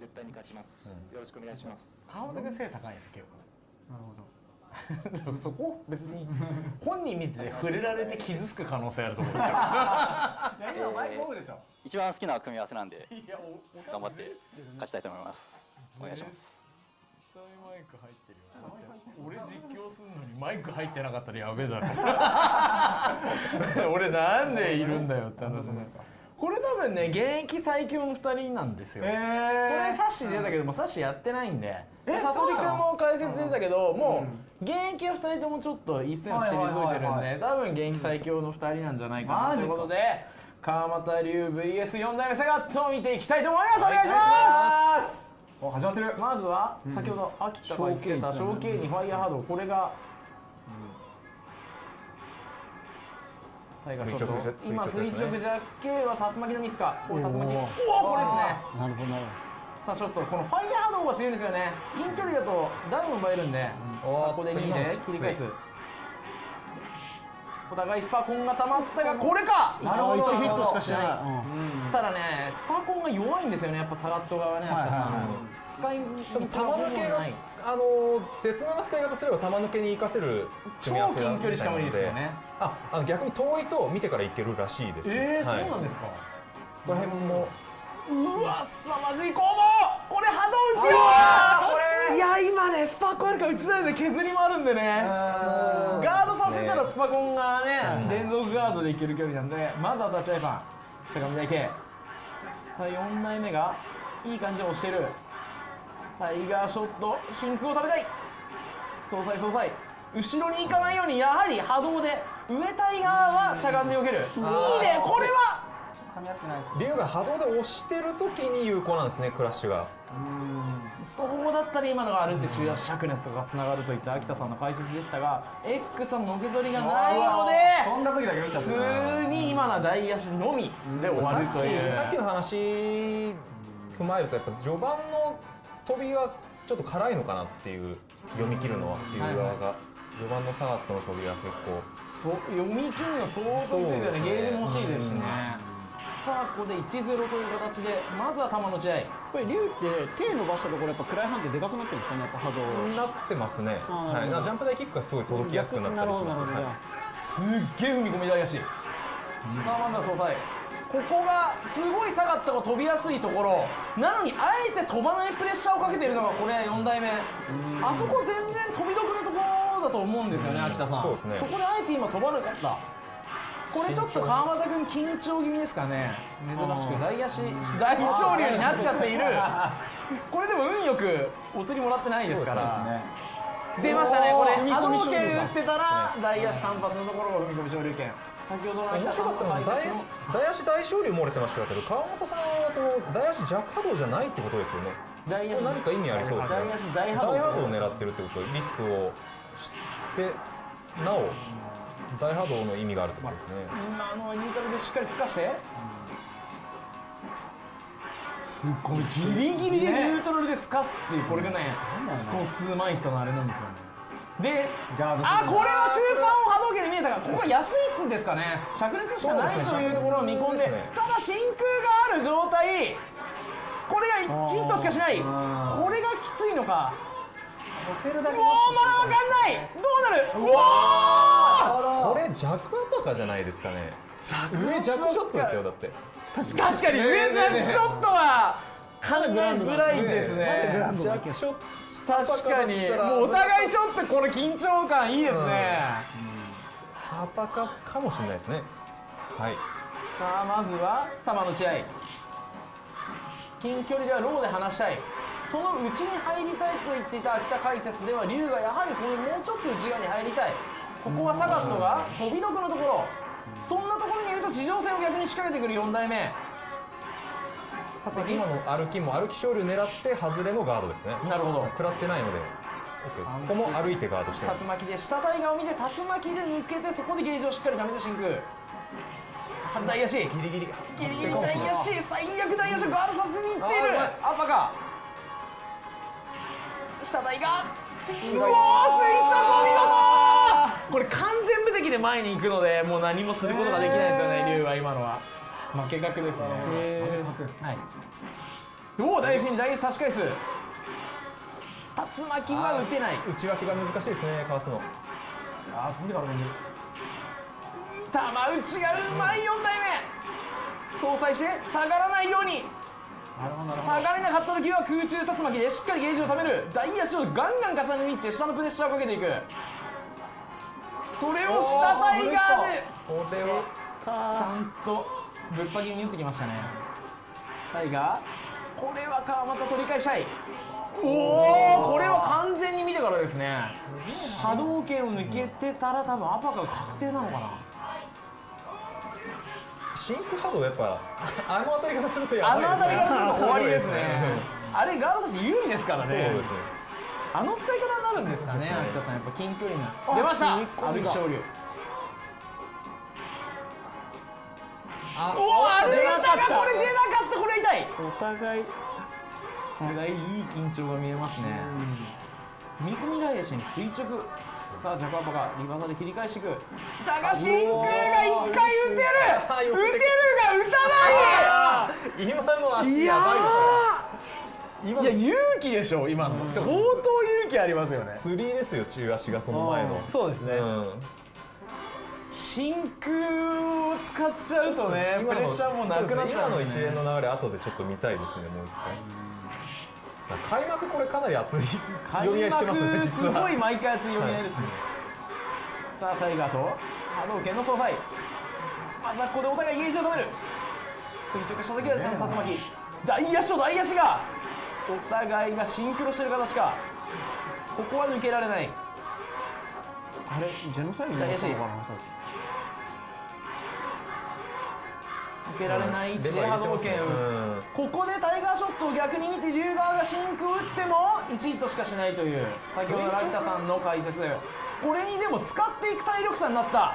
絶対に勝ちます。よろしくお願いします。川本君背高いね結構。なるほど。[LAUGHS] でもそこ別に [LAUGHS] 本人見てて触れられて傷つく可能性あると思うんですよ。[LAUGHS] いや今マイクオフでしょ。一番好きな組み合わせなんでいやお頑張って勝ちたいと思います。お願いします。絶対マイク入ってるよ。俺実況すんのにマイク入ってなかったらやべえだろ。俺なんでいるんだよって話ねこれ多分ね現役最強の2人なんですよ、これえサッシ出たけどもサッシやってないんで。えサソリ君そうなのも解説出たけど、もう現役は2人ともちょっと一線退いてるんはいはいはいはで多分現役最強の2人なんじゃないかな。ということで川又龍 VS4 代目サガットを見ていきたいと思います。お願いします。始まってる。まずは先ほど秋田が言ってた小 K にファイヤーハードこれが垂直じゃ今垂垂直ジャッケは竜巻のミスか。これ竜巻。おおこれですね。なるほどさあちょっとこのファイヤーハードの方が強いんですよね。近距離だとダウン奪えるんで、さあここで2位で繰り返す。お互いスパコンが溜まったがこれかなるほど1ヒットしかしない。うん。ただねスパコンが弱いんですよね。やっぱサガット側ね。秋田さん、はい。はいはい使いないあの絶妙な使い方すれば玉抜けに活かせる超組み合わせ近距離しか無理ですよね。ああの逆に遠いと見てからいけるらしいです。えー、はい。そうなんですか。そこら辺も。うわすさまじい攻防これ波動打つよこれ。いや今ねスパコンあるから打ちないで削りもあるんでね。ガードさせたらスパコンがね、連続ガードでいける距離なんでまずは立ち合いパン。しゃがみ台形さあ4台目がいい感じで押してるタイガーショット真空を食べたい。総裁総裁。後ろに行かないようにやはり波動で上タイガーはしゃがんで避ける。いいね。これは！噛み合ってないです竜が波動で押してる時に有効なんですねクラッシュが。スト4だったら今のがあるって中足灼熱がつながるといった秋田さんの解説でしたが X さんののけぞりがないので飛んだ時だけ見ちゃっ普た通に今のは大足のみで終わるという。さっきの話踏まえるとやっぱ序盤の飛びがちょっと辛いのかなっていう読み切るのは竜側が、序盤のサガットの飛びは結構。そう読み切るの相当きついですよね。ゲージも欲しいですしね、さあここで1-0という形でまずは球の打ち合。いこれ竜って手伸ばしたところやっぱ暗い判定でかくなってるんですかねやっぱ波動。なってますね、はい、ジャンプ台キックがすごい届きやすくなったりします。すっげえ踏み込み大足、さあまずは総裁ここがすごい下がったが飛びやすいところ。なのにあえて飛ばないプレッシャーをかけているのがこれ4代目。あそこ全然飛び得のところだと思うんですよね秋田さん。そね。こであえて今飛ばなかった。これちょっと川又君緊張気味ですかね。珍しく大足大昇竜になっちゃっている。これでも運よくお釣りもらってないですから。出ましたねこれ。波動拳打ってたら大足単発のところを踏み込み昇竜拳先ほどの秋面白かったのは大大足大昇竜漏れてましたけど川本さんはその大足弱波動じゃないってことですよね。大足。何か意味ありそうですね。大足大波動。大波動を狙ってるってことリスクを知ってなお大波動の意味があるってことですね。今のはニュートラルでしっかり透かして。すっごいギリギリでニュートラルで透かすっていうこれがねスト2うまい人のあれなんですよねでガードあこれは中盤を波動拳で見えたがここは安いんですかね。灼熱しかないというところを見込んでね。ただ真空がある状態これが1ヒットしかしない。これがきついのか。押せるだけもうまだわかんない。どうなる？うわー。これ弱アパカじゃないですかね。上弱ショットですよだって。確かに上ジャンショットは考えづらいですね。弱ショット確かに。もうお互いちょっとこれ緊張感いいですね。アパカかもしれないですね。はい。さあまずは球の打ち合い。近距離ではローで離したい。その内に入りたいと言っていた秋田解説では龍がやはりこれもうちょっと内側に入りたい。ここはサガットが飛び得のところ。そんなところにいると地上戦を逆に仕掛けてくる4代目今の歩きも歩き勝利を狙って外れのガードですね。なるほど。食らってないので。ここも歩いてガードして竜巻で下タイガーを見て竜巻で抜けてそこでゲージをしっかり貯めて真空大足。ギリギリ。ギリギリ大足。最悪大足をガードさせにいっている。アッパか。下タイガーうおー垂直お見事。これ完全無敵で前に行くのでもう何もすることができないですよね龍は今のは負け確ですね。はい。おお大足に大足差し返す。竜巻は打てない。内脇が難しいですねかわすの。あー飛んでから飛んでる玉打ちがうまい4代目。相殺して下がらないように。下がれなかった時は空中竜巻でしっかりゲージを貯める。大足をガンガン重ねにいって下のプレッシャーをかけていく。それを下タイガーでこれはちゃんとぶっぱ切りに打ってきましたね。タイガー？これは川又取り返したい。おおこれは完全に見てからですね。波動拳を抜けてたら多分アパが確定なのかな。シンク波動やっぱ [LAUGHS] あの当たり方するとやあばいですね。の辺りからすると終わりですね。うん。あれガード差し有利ですからね。そうですね。あの使い方になるんですかね、秋田さん。やっぱ近距離な。出ました。踏み込んあおお歩いたがこれ出なかったこれ痛い。お互いお互いいい緊張が見えますね。見込み返しに垂直。さあジャパンパがリバーサで切り返していく。だが真空が一回打てる。打てるが打たない。今の足いややばいですーいや勇気でしょ今の。相当勇気ありますよね。釣りですよ中足がその前のそうですね。うん真空を使っちゃうとね、[LAUGHS] プレッシャーもなくなっちゃう今の一連の流れ後でちょっと見たいですねもう一回。さあ開幕これかなり熱い。読み合いしてますねすごい毎回熱い読み合いですね、さあタイガーと波動拳の総裁。まずはここでお互いゲージを止める。垂直した時はちゃんと竜巻。大足と大足がお互いがシンクロしてる形か。ここは抜けられない。あれジェノサイドのかなさっ抜けられない位置で波動拳を打うん。つここでタイガーショットを逆に見て龍側が真空打っても1ヒットしかしないという先ほどラピュタさんの解説。これにでも使っていく体力差になった。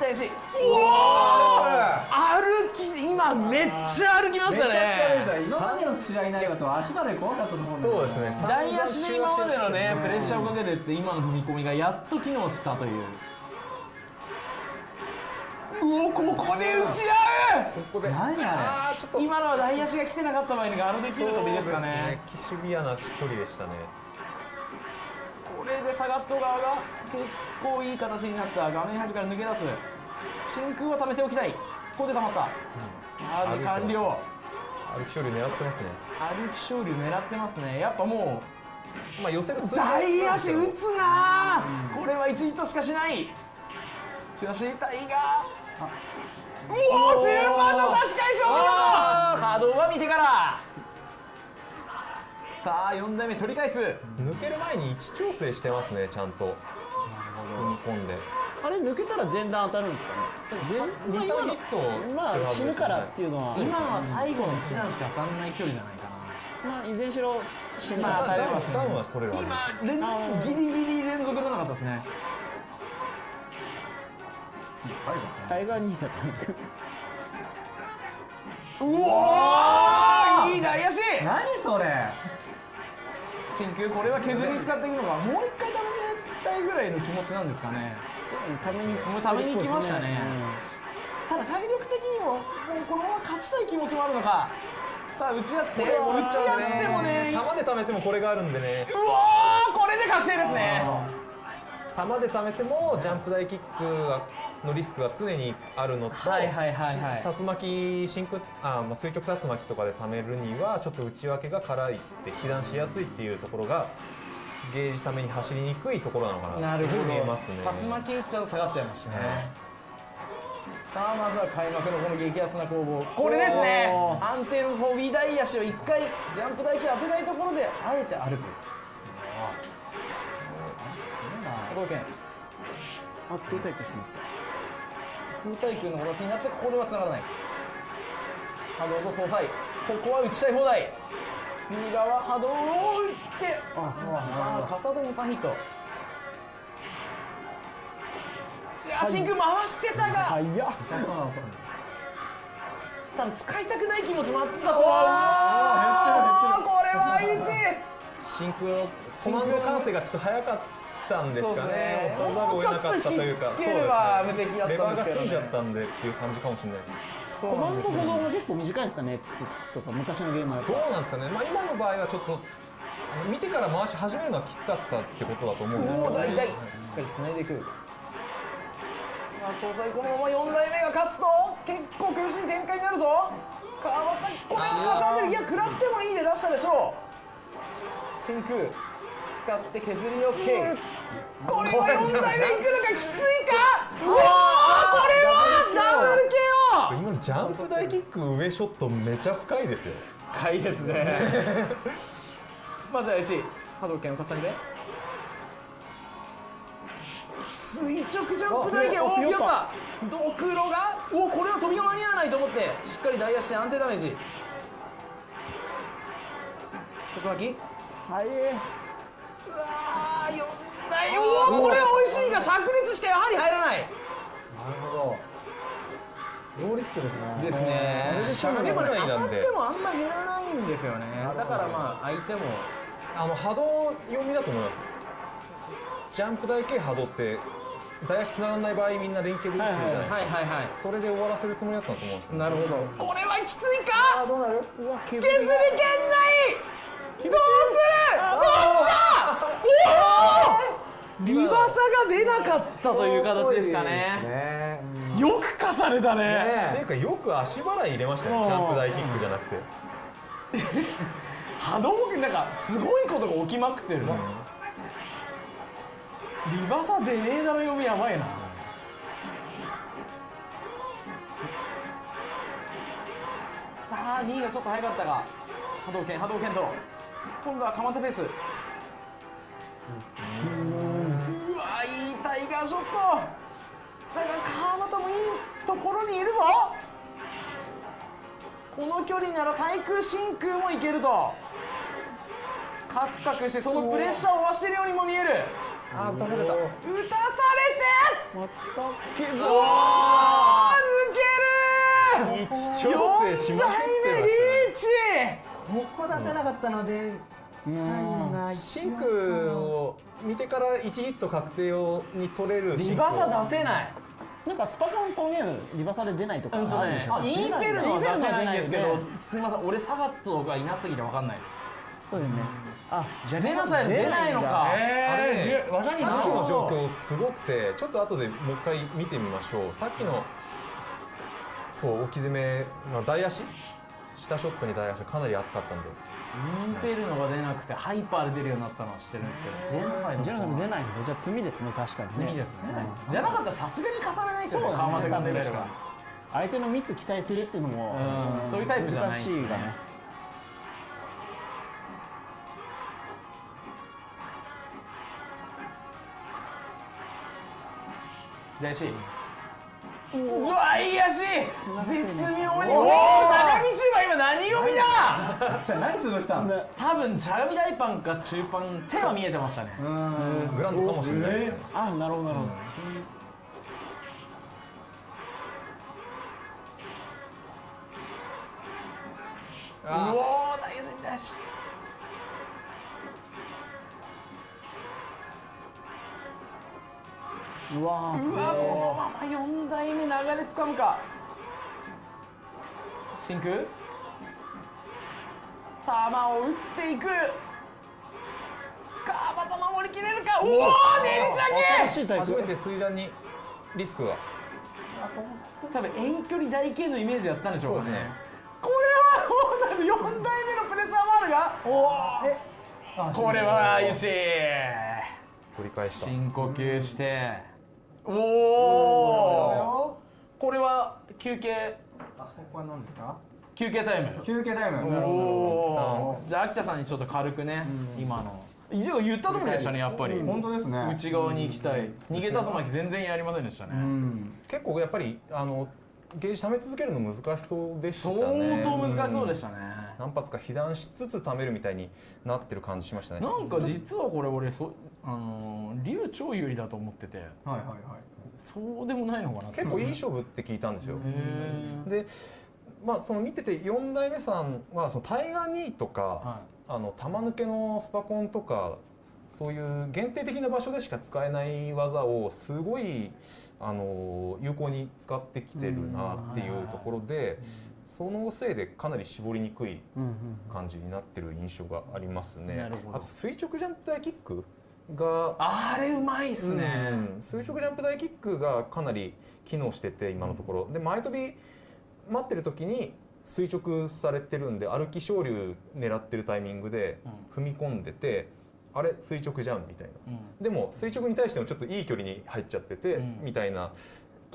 大足うおー歩き今めっちゃ歩きましたね。今までの試合内容だと足まで怖かったと思うんそうですね。大足で今までのねプレッシャーをかけてって今の踏み込みがやっと機能したといううおここで打ち合う。ここで。何あ今のは大足が来てなかった場合にガードできる飛びですかね。すね。シビアな距離でしたね。これでサガット側が結構いい形になった。画面端から抜け出す。真空は溜めておきたい。ここで溜まった、チャージ完了。歩き勝利狙ってますね。歩き勝利狙ってますね。やっぱもまあ寄せるう大足打つなー。これは1ヒットしかしない。しかしタイガおー中盤の差し返しお見事波動は見てから。さあ4台目取り返す。抜ける前に位置調整してますねちゃんと。踏み込んで。きあれ抜けたら前段当たるんですかね。全23ヒットまあ死ぬからっていうのは。今のは最後の1段しか当たんない距離じゃないかな。まあいずれにしろ死ぬ。まあからダウンダウンは取れるはず今連ギリギリ連続出なかったですねタイガー兄さんうおーいい大足何それ。真空これは削りに使っていくのがもう一回ダメにたいぐらいの気持ちなんですかね。ためにもうために行きましたね。ただ体力的にももうこのまま勝ちたい気持ちもあるのか。さあ打ち合って。打ち合ってもね。う球で貯めてもこれがあるんでね。おーこれで確定ですね。球で貯めてもジャンプ台キックがのリスクが常にあるのと、はいはいはいはい。竜巻真空あ、まあ、垂直竜巻とかで貯めるにはちょっと内訳が辛いって被弾しやすいっていうところがゲージために走りにくいところなのかななるほど見えますね。竜巻打っちゃうと下がっちゃいますしね、はいさあまずは開幕のこの激アツな攻防。これですね。安定の飛び台足を1回ジャンプ台球当てないところであえて歩く。あ空対空してま空対空の形になってここでは繋がらない。波動と総裁ここは打ちたい放題。右側波動を打って。あさあ傘での3ヒット。いや真空回してたが。早っ。ただ使いたくない気持ちもあったとは。これは1真空のコマンド完成がちょっと早かったんですかね。そう押ですね。さざるを得なかったというか。もうレバーが済んじゃったんでっていう感じかもしれないです。コマンド保存が結構短いんですかね？X とか昔のゲームだと。どうなんですかね、まあ、今の場合はちょっとあの見てから回し始めるのはきつかったってことだと思うんですけど、もう大体しっかり繋いでいくまあ総裁このまま4代目が勝つと結構苦しい展開になるぞ川端これ今さんでいや食らってもいいで出したでしょう真空使って削り OK これは4代目いくのかきついか？うわーこれはダブル KO 今のジャンプ大キック上ショットめちゃ深いですよ。深いですね。[LAUGHS] まずは1波動拳を重ねて。垂直ジャンプ台拳。おおピヨった！ドクロがおこれは飛びが間に合わないと思ってしっかり台足で安定ダメージ。突巻早い。うわー4台おおこれは美味しいが灼熱しかやはり入らない。なるほど。ローリスクですね。ですね。しゃがめでもねないなんで。当たってもあんま減らないんですよね。だからまあ相手もあの波動読みだと思います。ジャンプ台系波動って台足つながらない場合みんな連携で打つじゃないですか、はいはいはい。それで終わらせるつもりだったと思うんですよなるほど。これはきついか？あどうなる？うわ削削り圏内どうする飛んだおおリバサが出なかったという形ですかねねうんよく重ねたね。っていうかよく足払い入れましたね。ジャンプ台キックじゃなくて。波動拳なんかすごいことが起きまくってるリバサ出ねえだろ読みやばいな。あ2位がちょっと早かったが波動拳波動拳と今度は蒲田ペース。うわいいタイガーショット。だが川又もいいところにいるぞ。この距離なら対空真空もいけると。カクカクしてそのプレッシャーを増しているようにも見える。あ打たされた。打たされて。またけど抜ける。位置調整しまくってまリしーチ。ここ出せなかったのでうんシンクを見てから1ヒット確定をに取れるシンクリバサ出せない。なんかスパコンこういうリバサで出ないとかあるんでしょね。インフェルノは出せないんですけどすみません俺サガットがいなすぎて分かんないです。そうよね。あじゃあジェナサイド出ないのかあれね技にさっきの状況すごくてちょっと後でもう一回見てみましょう。さっきのそう置き攻めまあ大足？下ショットに大足かなり熱かったんでインフェルノが出なくてハイパーで出るようになったのは知ってるんですけどジェナサイドジェナサイド出ないんだじゃあ罪ですね確かにね。罪ですね。うんじゃなかったらさすがに重ねないですよね。川又君のレベルが相手のミス期待するっていうのもうん。そういうタイプじゃない難しいがね。大足うわいい足。絶妙に。おおしゃがみ中は今何読みだ。じゃあ何潰したん多分しゃがみ大パンか中パン手は見えてましたね。うん。グランドかもしれないですねあなるほどなるほど。うおー大足大足うわーうわこのまま4代目流れつかむか。真空？球を打っていく。川端守りきれるか？おおねり新ちしいタイプ。初めて水ジャンにリスクが。多分遠距離大剣のイメージやったんでしょうかね。ね。これはどうなる4代目のプレッシャーもあるが。おおこれは相打ち取り返した。深呼吸しておおこれは休憩。あそこは何ですか？休憩タイム。休憩タイム。おー。じゃあ秋田さんにちょっと軽くね、今の。以上言った通りでしたねやっぱり、本当ですね。内側に行きたい。逃げ竜巻全然やりませんでしたね、うん。結構やっぱりあのゲージ溜め続けるの難しそうでした相ね当難しそうでしたね、何発か被弾しつつ溜めるみたいになってる感じしましたね。なんか実はこれ俺そあのー竜超有利だと思ってて。はいはいはい。そうでもないのかな結構いい勝負って聞いたんですよ。でまあその見てて4代目さんはそのタイガー2とか、はあの玉抜けのスパコンとかそういう限定的な場所でしか使えない技をすごいあの有効に使ってきてるなっていうところでそのせいでかなり絞りにくいうんうん感じになってる印象がありますね。なるほど。あと垂直ジャンプ台キックがあれうまいっすね、うん。垂直ジャンプ台キックがかなり機能してて今のところ、で前飛び待ってる時に垂直されてるんで歩き昇竜狙ってるタイミングで踏み込んでて、あれ垂直じゃんみたいな。うん。でも垂直に対してもちょっといい距離に入っちゃってて、うん。みたいな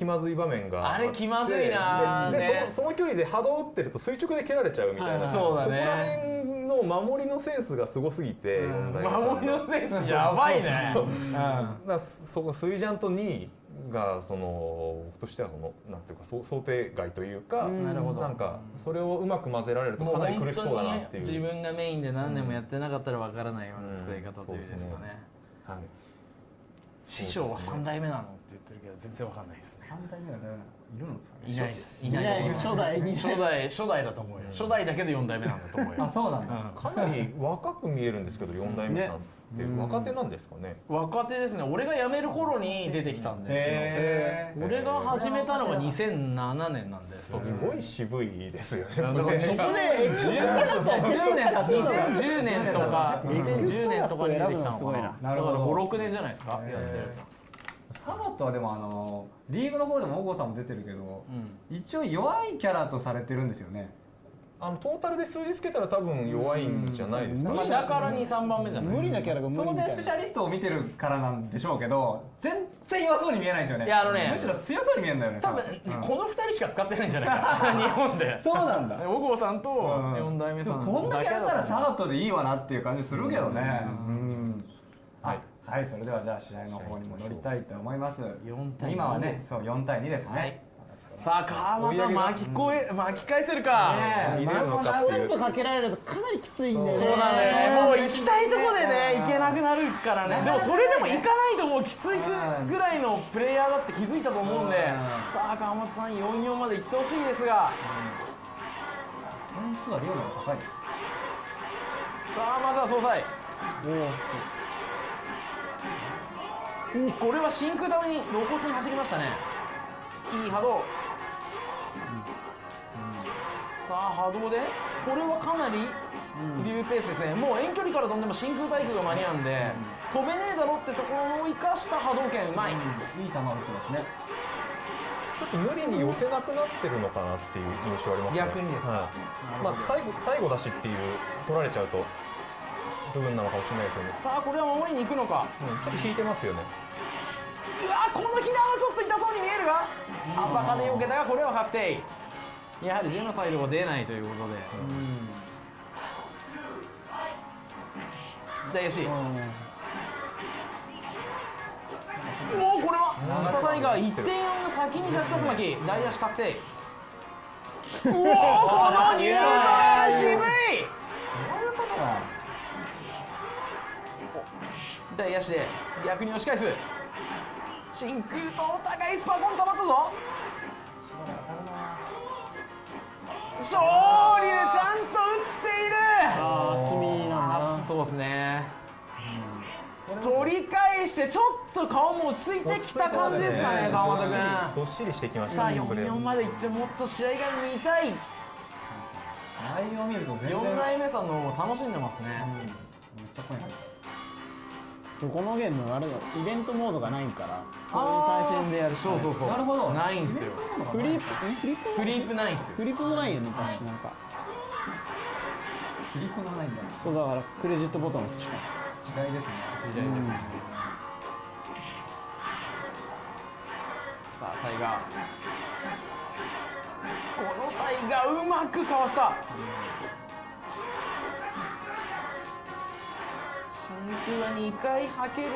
気まずい場面があれ気まずいなでその距離で波動打ってると垂直で蹴られちゃうみたいな、そうだねこら辺の守りのセンスがすごすぎて、守りのセンスやばいね。そうそうそうだからそこスイジャンと2位がその僕としてはそのなんていうかそう想定外というか、うん。なるほど。なんかそれをうまく混ぜられるとかなり苦しそうだなっていう。ね自分がメインで何年もやってなかったらわからないような使い方というですかね,、はい師匠は3代目なのって言ってるけど全然わかんないですね。三代目は誰いるのですかね。いないです。いない。初代初代初代だと思うよ、初代だけで4代目なんだと思うよ。あそうなんだ。うん。かなり若く見えるんですけど4代目さん。って若手なんですかね？若手ですね。俺が辞める頃に出てきたんで、俺が始めたのが2007年なんです。すごい渋いですよね。そこで10年経つ2010年とか2010年とかに出てきたのかな。だからなるほど。56年じゃないですか？やってるサガットはでもあのリーグの方でも小郷さんも出てるけどうん。一応弱いキャラとされてるんですよねあのトータルで数字つけたら多分弱いんじゃないですか、うん。まあ下から23番目じゃない？無理なキャラが無理当みたいな。然スペシャリストを見てるからなんでしょうけど全然弱そうに見えないんですよね。いやあのねむしろ強そうに見えるんだよね。多分うん。この2人しか使ってないんじゃないかな。[LAUGHS] 日本で。そうなんだ。小郷さんとうん。4代目さんこんだけあったらサだガットでいいわなっていう感じするけどね。うん。はい、はい、それではじゃあ試合の方に戻りたいと思います。4対2今はねそう4対2ですね、はいさあ川又巻きこえ巻き返せるか、ねえ。入れるのかっていう。とかけられるとかなりきついんだよね。そうだよね。もう行きたいとこでね行けなくなるからね。でもそれでも行かないともうきついぐらいのプレイヤーだって気づいたと思うんで。さあ川本さん4-4まで行ってほしいですが。点数はリオの方が高いさあまずは総裁。おこれは真空ために露骨に走りましたね。いい波動さあ波動でこれはかなりリューペースですね。もう遠距離から飛んでも真空対空が間に合うんで飛べねえだろってところを生かした波動拳うまい。いい球打ってますね。ちょっと無理に寄せなくなってるのかなっていう印象ありますね。逆にです。かはい。まあ、最後最後だしっていう取られちゃうと部分なのかもしれないですけど、さあこれは守りに行くのか。うん、ちょっと引いてますよね。うわこの避難はちょっと痛そうに見えるが。アパカで避けたがこれは確定やはりジェノサイドが出ないということで。大吉おおこれは。下タイガー1点4の先にジャクタツマキ大足確定。うおーこのニュートラル渋い大足で逆に押し返す。真空とお互いスパコン溜まったぞ昇竜ちゃんと打っている。ああ積みなんだそうですね、取り返してちょっと顔も落ち着いてきた感じですかね川本君。どっしりしてきましさあたねプレー4-4までいってもっと試合が見たい。内容を見ると全然4代目さんの方も楽しんでますね、めっちゃ声入ってこのゲームあれだイベントモードがないからそういう対戦でやるしそうそうそう。なるほど。ないんですよ。フリープんフリップフリープないんですよ。フリップもないよね確かなんか。振り子がないんだ。そうだからクレジットボタンしか時代ですね。時代です、さあタイガー。このタイガーうまくかわした。真空は2回はける。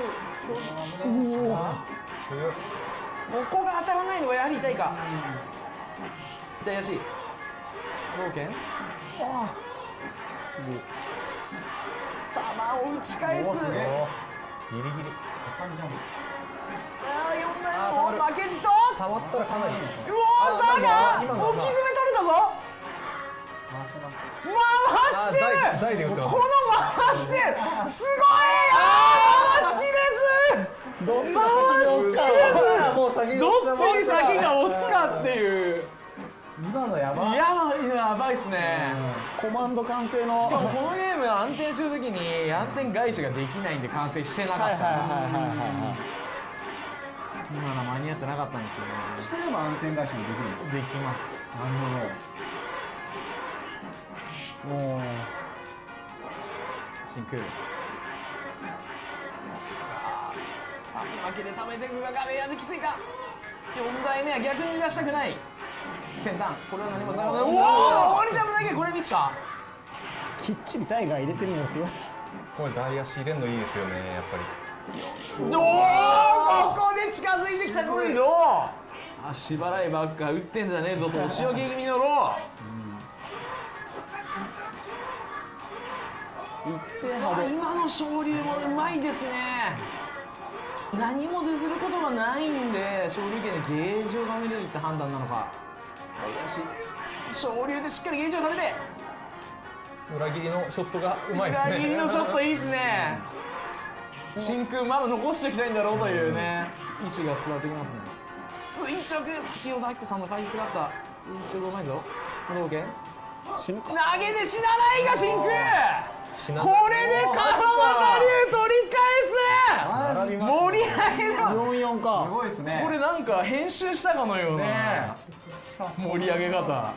ここが当たらないのがやはり痛いか。左足冒険。球を打ち返す。ギリギリ。ああ4枚も負けじと。溜まったらかなりうわーだが置き詰め取れたぞ台台で打ってます。この回してるすごいあー回しきれず。どっち回しきれもう先ず。どっちに先が押すかっていう。今のやば。いややばいっすね。コマンド完成の。しかもこのゲーム暗転するときに暗転返しができないんで完成してなかった。はいはいはいはいはい今の間に合ってなかったんですよね。してれば暗転返しもできるできます。なるほどもう真空。竜巻で溜めていくが画面味きついか4代目は逆に逃がしたくない。先端。これは何もつながないおお残りジャムだけこれミスかきっちりタイガー入れてるのがすごいこれ大足入れるのいいですよねやっぱり。おおここで近づいてきた。これ。ロー足払いばっか打ってんじゃねえぞとお仕置き気味のロー今の昇竜もうまいですね。何も出することがないんで昇竜拳でゲージを貯めるって判断なのか。よし昇竜でしっかりゲージを貯めて。裏切りのショットがうまいですね。裏切りのショットいいっすね。真空まだ残しておきたいんだろうというね意思が伝わってきますね。垂直先ほど秋田さんの解説があった。垂直うまいぞ。投げで死なないが真空これで川端龍取り返す盛り上げだ。44すかごいですね。これなんか編集したかのようなね盛り上げ方。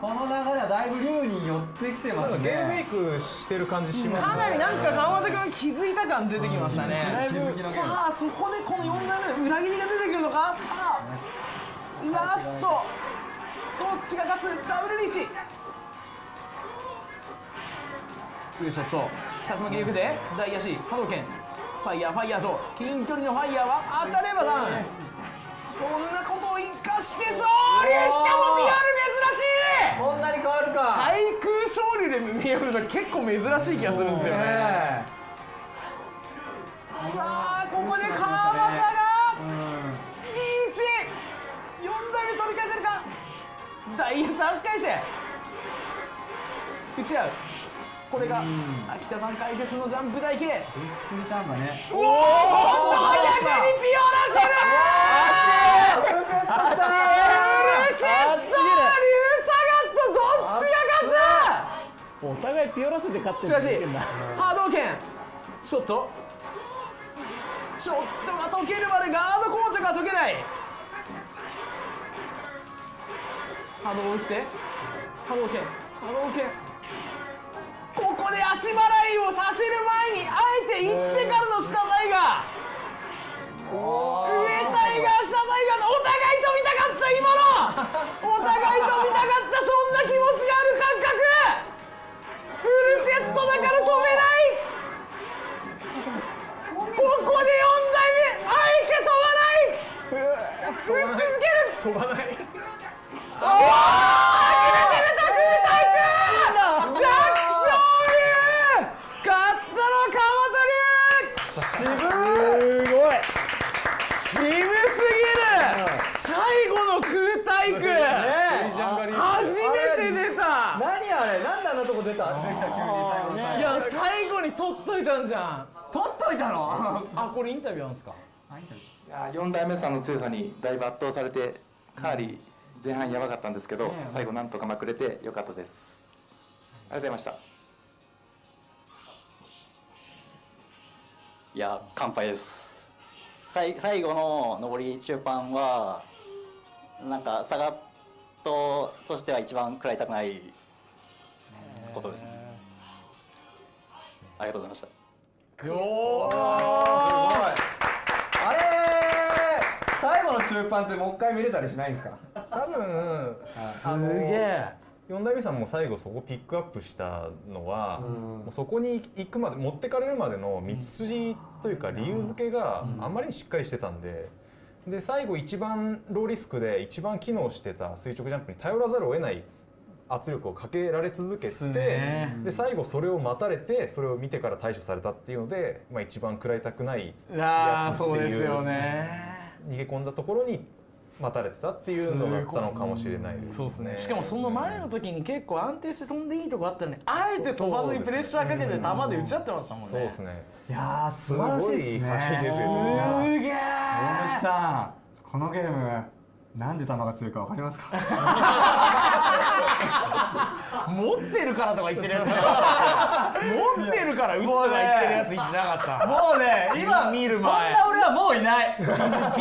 この流れはだいぶ龍に寄ってきてますね。ゲームメイクしてる感じしますかなりなんか川端君気づいた感出てきましたね。だいぶ気づきのゲームさあそこでこの4代目の裏切りが出てくるのか。さあラスト。どっちが勝つ？ダブルリーチフルショット。竜巻力で。大足波動拳ファイヤーファイヤーと近距離のファイヤーは当たればダウンそんなことを生かして勝利しかもリアル珍しい。こんなに変わるか。対空勝利で見えるの結構珍しい気がするんですよね。ねさあここで川端がリーチ。4台目取り返せるか。大差し返して。打ち合うこれが秋田さん解説のジャンプ台形ディスクリターンがね。おお今度は逆にピオラセルお互いピオラスで勝ってしかし波動拳。ショットショットが解けるまでガード硬直が解けない。波動を打って。波動拳。波動拳で足払いをさせる前にあえて行ってからの下台が上台が下台がお互い飛びたかった今のお互い飛びたかったそんな気持ちがある感覚フルセットだから飛べない。ここで4代目あえて飛ばない。打ち続ける。飛ばないおお初めて出た空対空ジャック勝利勝ったのは川端龍すごい渋すぎる最後の空対空初めて出た何あれなんであんなとこ出た。出てきた急に最後の最後。いや最後に取っといたんじゃん。取っといたの。あこれインタビューなんですか？いや4代目さんの強さにだいぶ圧倒されてかなり前半やばかったんですけど最後なんとかまくれてよかったです。ありがとうございました。いや乾杯です。最最後の上り中盤はなんかサガットとしては一番食らいたくないことです。ねありがとうございました。おあれ最後の中盤ってもう一回見れたりしないんですか？多分すげえ。四代目さんも最後そこピックアップしたのは、もうそこに行くまで持ってかれるまでの道筋というか理由付けがあまりにしっかりしてたんで。で最後一番ローリスクで一番機能してた垂直ジャンプに頼らざるを得ない圧力をかけられ続けて、ね。で最後それを待たれてそれを見てから対処されたっていうので、まあ、一番食らいたくないああやつっていうそうですよね。逃げ込んだところに待たれてたっていうのだったのかもしれないですね。そうですね。しかもその前の時に結構安定して飛んでいいとこあったのにあえて飛ばずにプレッシャーかけて球で打ち合ってましたもんね。そうですね。いやー素晴らしいですね。すげえ大貫さんこのゲームなんで球が強いかわかりますか？[LAUGHS] 持ってるからとか言ってるやつ。持ってるから打つとか言ってるやつ言ってなかった。もうね今見る前。そんな俺はもういない。わかりま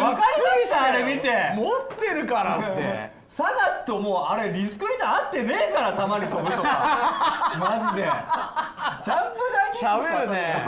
したあれ見て。持ってるからって。サガットもうあれリスクリターン合ってねえから球に飛ぶとか。マジでジャンプだけ喋るね。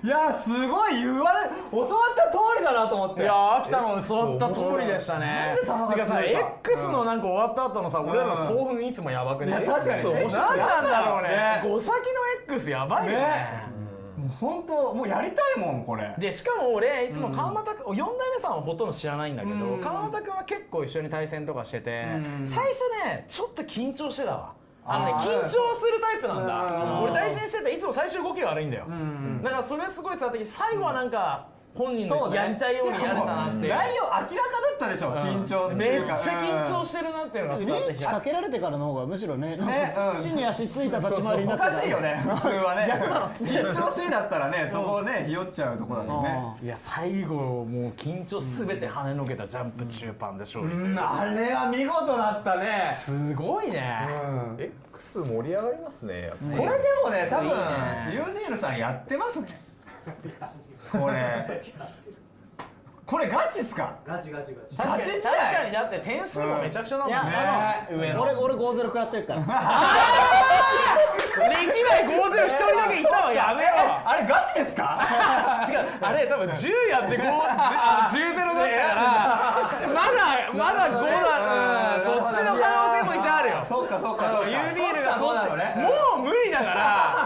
[LAUGHS] いやすごい言われ教わった通りだなと思って。いやー秋田の教わった通りでしたね。なんでさ X のなんか終わった後のさ俺らの興奮いつもやばくね？いや確かに。そうね。何なんだろうね。ね。5先の X やばいよね。ね。もう本当もうやりたいもんこれ。でしかも俺いつも川又君、4代目さんはほとんど知らないんだけど、うん。川又君は結構一緒に対戦とかしてて、うん。最初ねちょっと緊張してたわあのね緊張するタイプなんだ。うん。俺対戦してていつも最終動きが悪いんだよ、ん。だからそれすごい伝わってきて最後はなんか本人のやりたいようにやれたなって。内容明らかだったでしょ緊張ってめっいうか。ちゃ緊張してるなっていうのがリ伝わっかけられてからの方がむしろねねうん。か地に足ついた立ち回りになおってかしいよね普通はね。緊張しいだったらねそこをねひよっちゃうとこだもんね。いや最後もう緊張すべて跳ねのけたジャンプ中盤で勝利う。うん。あれは見事だったね。すごいね、X 盛り上がりますね。これでもね多分ユーディールさんやってますねこれ。これガチっすか？ガチガチガチ。確かにガチ時確代かにだって点数もめちゃくちゃだもんね。いや上の。俺俺5-0食らってるから。歴代5-0一人だけいたわやめろ。あれガチですか？違う。あれ多分10やって5あ10-0だったから。まだまだ5だ、うん、そっちの可能性も一応あるよ。そうかそうかそうそうか UDL がそうなのねもう無理だから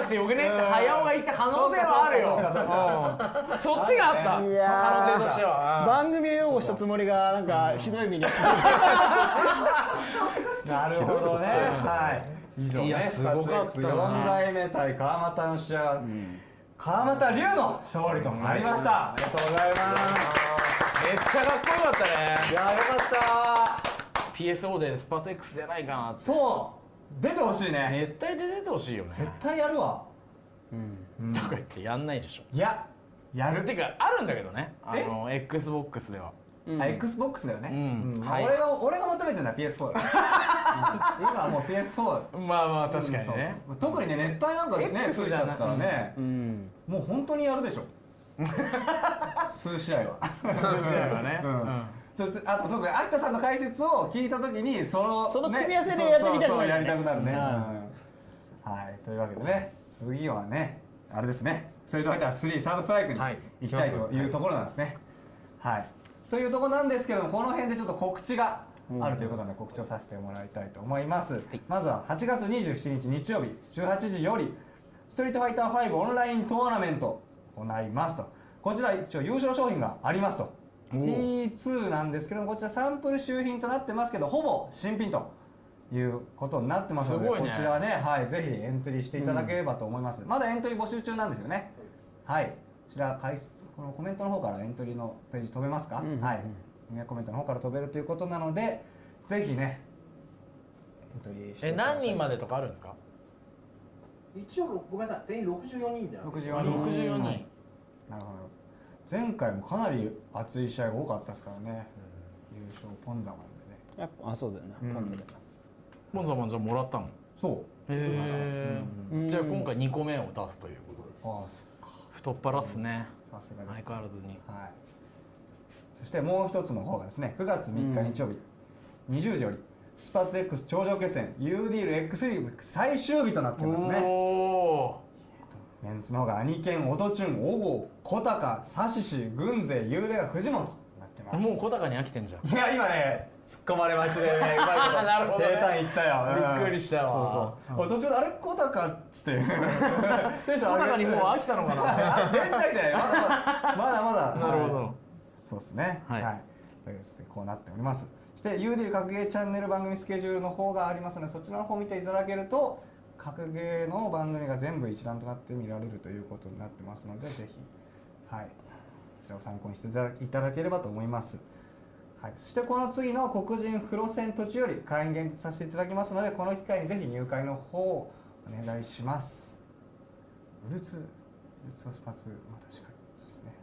なくてよくねって早尾が言った可能性はあるようん。そっちがあった。いやー可能性としては番組を擁護したつもりがなんかひどい目に遭ってなるほどね。はい。以上ね。いやすごかった。な4代目対川又の試合は川又龍の勝利となりました。ありがとうございます。めっちゃかっこよかったね。いやよかった。PSO でスパツ X 出ないかなって。そう出てほしいね。絶対出てほしいよね。絶対やるわ。とか言ってやんないでしょ。いややる。てかあるんだけどね。あの XBOX では。あ XBOX だよね、うん。まあはい。俺が俺が求めてるのは PS4 だね。う [LAUGHS] ん今はもう PS4 まあまあ確かにね。そう特にね熱帯なんかね X ついちゃったらね、うん。もう本当にやるでしょ。[LAUGHS] 数試合は。数試合はね。うん。とあと特に秋田さんの解説を聞いた時にそのその組み合わせでねやってみたくなるね。やりたくなるね、うんうん。はい。というわけでね次はねあれですね。ストリートファイター3サードストライクにはい。行きたいというところなんですね。はい。というところなんですけどもこの辺でちょっと告知があるということで告知をさせてもらいたいと思います、まずは8月27日日曜日18時よりストリートファイター5オンライントーナメント行いますと。こちら一応優勝商品がありますと T2 なんですけどもこちらサンプル周品となってますけどほぼ新品ということになってますのでね。こちらね、はい、ぜひエントリーしていただければと思います、まだエントリー募集中なんですよね。はい。こちら解説このコメントの方からエントリーのページ飛べますか、うんうんうん。はい。コメントの方から飛べるということなのでぜひねエントリーしてえください。何人までとかあるんですか？一応ごめんなさい。定員64人で64 64人。人。なるほど前回もかなり熱い試合が多かったですからね、優勝ポンザマンでね。やっぱあそうだよな、うん。ポンズで。モンザマンじゃもらったの？そう。へえうん。じゃあ今回2個目を出すということです。ああそっか。太っ腹っすね。さすがです。相変わらずに。はい、そしてもう一つの方がですね9月3日日曜日、20時よりスパーツ X 頂上決戦 U ディール X リーグ最終日となってますね。おおメンツの方が兄犬オトチュン小郷小高サシシ軍勢ユーレガフジモンとなってます。もう小高に飽きてんじゃん。いや今ね突っ込まれ待ちでねうまいことなるほど。ね平坦いったよ、びっくりしたわ。そうそう、途中であれ小高っつって。[LAUGHS] テンション小高にもう飽きたのかな。あ [LAUGHS] 全然ねまだまだまだまだ。[LAUGHS] なるほど。はい。そうですね。はい。とい。とでですねこうなっております。そして UD 格ゲーチャンネル番組スケジュールの方がありますのでそちらの方を見ていただけると格ゲーの番組が全部一覧となって見られるということになってますのでぜひはい。こちらを参考にしていただければと思います。はい、そしてこの次の黒人フロ戦途中より会員限定させていただきますのでこの機会にぜひ入会の方をお願いします。ウルツウルツのスパツまあ確かにそうですね。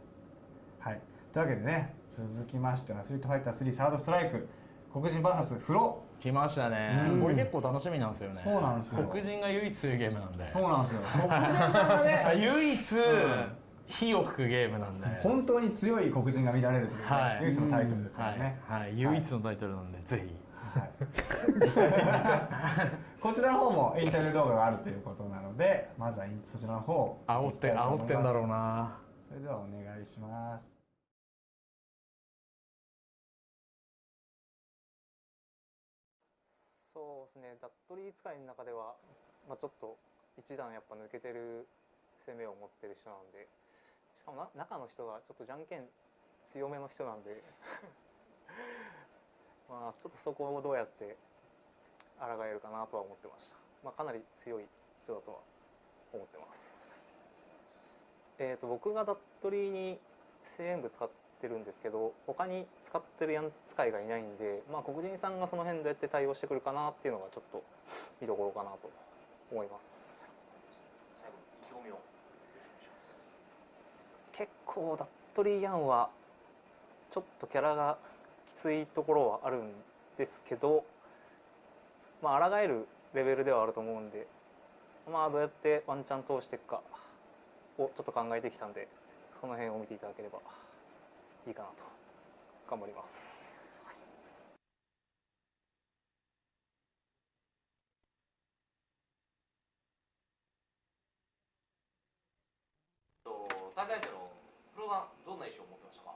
はい。というわけでね続きましてはスリートファイター3サードストライク。黒人 VS フロ来ましたね。うん。これ結構楽しみなんですよね。そうなんですよ。黒人が唯一そういうゲームなんで。そうなんですよ。黒人さんがあね。[LAUGHS] 唯一火を吹くゲームなんで。本当に強い黒人が見られるという、ねはい。唯一のタイトルですからね、はい。はい。唯一のタイトルなんでぜひ。はい、[LAUGHS] こちらの方もインタビュー動画があるということなのでまずはそちらの方を煽って煽ってんだろうな。それではお願いしますそうですね、ダットリー使いの中では、まあ、ちょっと一段やっぱ抜けてる攻めを持ってる人なんで、しかもな中の人がちょっとじゃんけん強めの人なんで、[LAUGHS] まあちょっとそこをどうやって抗えるかなとは思ってました。まあ、かなり強い人だとは思ってます。えー、と僕がダットリーに声援部使ってるんですけど他に使ってるヤン使いがいないんで、まあ、黒人さんがその辺どうやって対応してくるかなっていうのがちょっと見どころかなと思います最後意気込みを結構ダットリーヤンはちょっとキャラがきついところはあるんですけどまあ抗えるレベルではあると思うんでまあどうやってワンチャン通していくかをちょっと考えてきたんでその辺を見ていただければいいかなと頑張ります。大会でのプロさんどんな印象を持ってましたか？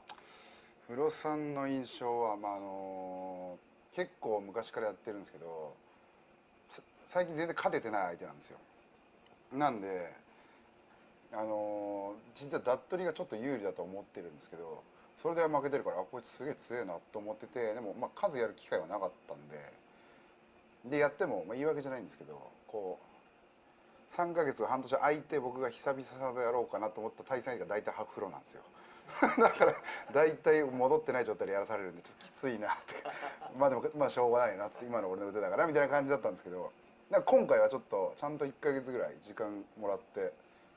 フロさんの印象は、まあ、あの結構昔からやってるんですけどさ最近全然勝ててない相手なんですよなんであの実はダットリがちょっと有利だと思ってるんですけどそれで負けてるからあこいつすげえ強いなと思っててでも、まあ、数やる機会はなかったんででやっても、まあ、言い訳じゃないんですけどこう3ヶ月半年空いて僕が久々でやろうかなと思った対戦相手が大体ハーフフローなんですよ。[LAUGHS] だから大体戻ってない状態でやらされるんでちょっときついなって。まあでもまあしょうがないなって今の俺の腕だからみたいな感じだったんですけどだか今回はちょっとちゃんと1ヶ月ぐらい時間もらって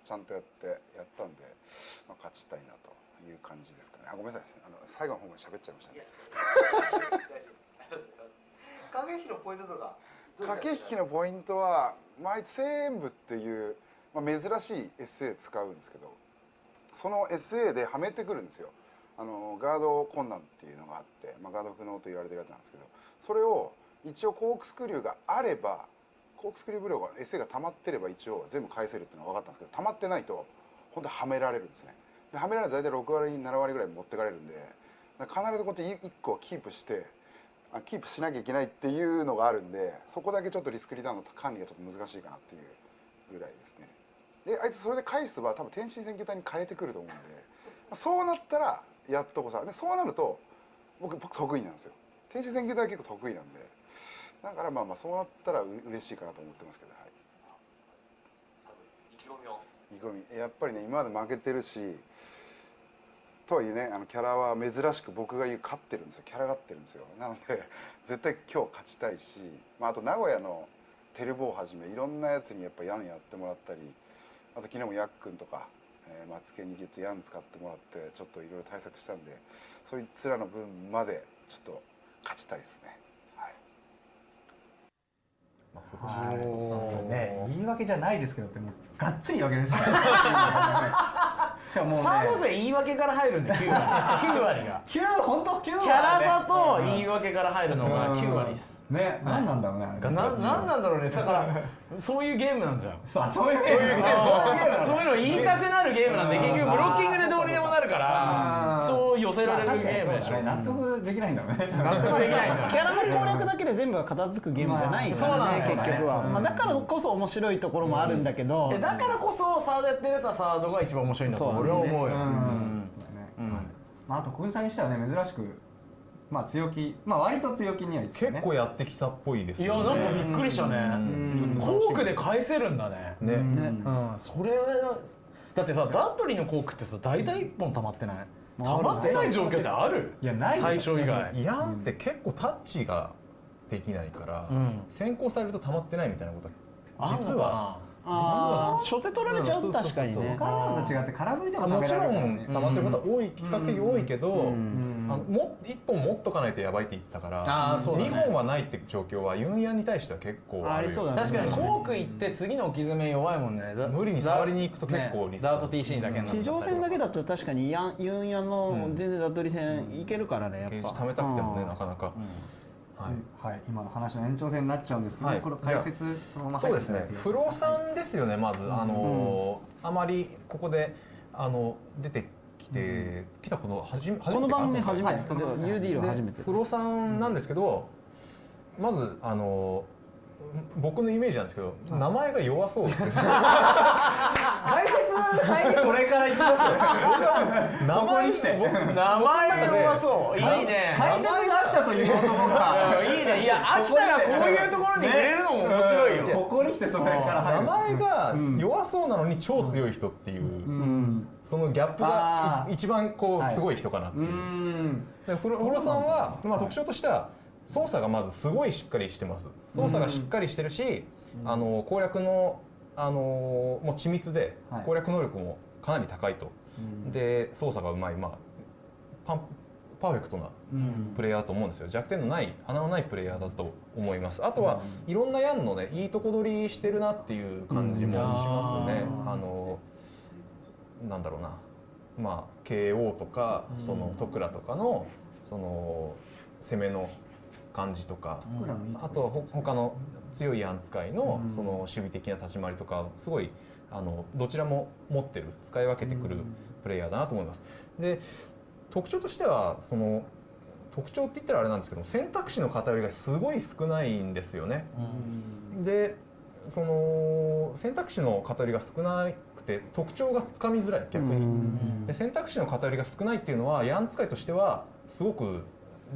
ちゃんとやってやったんで、まあ、勝ちたいなと。いう感じですかね。あごめんなさい。あの最後の方まで喋っちゃいましたね。[LAUGHS] 駆け引きのポイントとか駆け引きのポイントは毎全部っていう、まあ、珍しい SA 使うんですけどその SA ではめてくるんですよ。あのガード困難っていうのがあって、まあ、ガード不能と言われてるやつなんですけどそれを一応コークスクリューがあればコークスクリューブローが SA が溜まってれば一応全部返せるっていうのは分かったんですけど溜まってないと本当はめられるんですねではめられると大体6割7割ぐらい持ってかれるんで必ずこって1個はキープしてあキープしなきゃいけないっていうのがあるんでそこだけちょっとリスクリターンの管理がちょっと難しいかなっていうぐらいですね。であいつそれで返すは多分天心選挙隊に変えてくると思うんでそうなったらやっとこさでそうなると僕僕得意なんですよ。天心選挙隊は結構得意なんで。だからまあまあそうなったらう嬉しいかなと思ってますけどはい。意気込みを。意気込み。やっぱりね今まで負けてるしとはいえねあのキャラは珍しく僕が言う勝ってるんですよ。キャラがってるんですよ。なので [LAUGHS] 絶対今日勝ちたいし、まあ、あと名古屋のテルボをはじめいろんなやつにやっぱヤンやってもらったりあと昨日もヤックンとか、えー、マツケンに実ヤン使ってもらってちょっといろいろ対策したんでそいつらの分までちょっと勝ちたいですね。はい。はい。ね言い訳じゃないですけどってもうがっつり言い訳ですよ。ね [LAUGHS] サード勢言い訳から入るんで9割。[LAUGHS] 9割が。9本当？9割キャラ差と言い訳から入るのが9割です。ね何なんだろうねあれ。ななんなんだろうね。だからそういうゲームなんじゃん。そういうゲーム。そういうゲームそういうの言いたくなるゲームなんで結局ブロッキングでどうからそう寄せられるゲームでしょ。納得できないんだろうね。[LAUGHS] 納得できないんだキャラの攻略だけで全部が片付くゲームじゃないからね、まあそうなんですよね。結局は、まあ、だからこそ面白いところもあるんだけど、えだからこそサードやってるやつはサードが一番面白いんだと俺は思うよ。まあ、あと小木さんにしてはね。珍しく。まあ強気。まあ割と強気にはい結構やってきたっぽいですいやなんかびっくりしたね。コークで返せるんだね。ね。うん。それはだってさダットリーのコークってさ大体1本溜まってない？溜まってない状況ってある？いやない最初以外。ヤンって結構タッチができないから、うん。先行されると溜まってないみたいなことは実は初手取られちゃう？と確かにね。他のと違って空振りでももちろ食べられるん溜まってることは多い、比較的多いけど、ん。あのも1本持っとかないとやばいって言ってたからあーそうだね。2本はないって状況はユンヤンに対しては結構あるりそうだね。確かにコーク行って次の置き詰め弱いもんね。だ無理に触りに行くと結構リスクねダート TC だけになっちゃったり地上戦だけだと確かにヤンユンヤンの全然ダットリ戦いけるからねやっぱ。ゲージ貯めたくてもねうん。なかなか、はい。はい、今の話の延長戦になっちゃうんですけど、はい。これ解説そのままそうですね。入っていただいてフロさんですよねまず、あのーあまりここであの出てきて、来たことはじめこの番組初めて、はいで UD は初めてでフロさんなんですけど、まずあの僕のイメージなんですけど、名前が弱そうですね。解説解説。それからいきますよ名前名前が弱そう。いいね。解説が飽きたという男が。いいね。いや秋田がこういうところに触れるのも面白いよ、ここに来てそれから入名る前が弱そうなのに超強い人っていう、うん。そのギャップがい一番こうはいすごい人かなっていう。うんでフロさんは、まあ、特徴としては操作がまずすごいしっかりしてます。操作がしっかりしてるし、あの攻略のあのもう緻密ではい。攻略能力もかなり高いと、で操作がうまい、まあ、パンパーフェクトなうん。プレイヤーだと思うんですよ。弱点のない穴のないプレイヤーだと思います。あとは、いろんなヤンのねいいとこ取りしてるなっていう感じもしますね、うん。あのなんだろうな。まあ KO とかうん。その徳倉とかのその攻めの感じとか、あとほ他の強いヤン使いのその守備的な立ち回りとかすごいあのどちらも持ってる使い分けてくるプレイヤーだなと思います。で特徴としてはその特徴って言ったらあれなんですけど選択肢の偏りがすごい少ないんですよね。でその選択肢の偏りが少なくて特徴がつかみづらい逆に。で選択肢の偏りが少ないっていうのはヤン使いとしてはすごく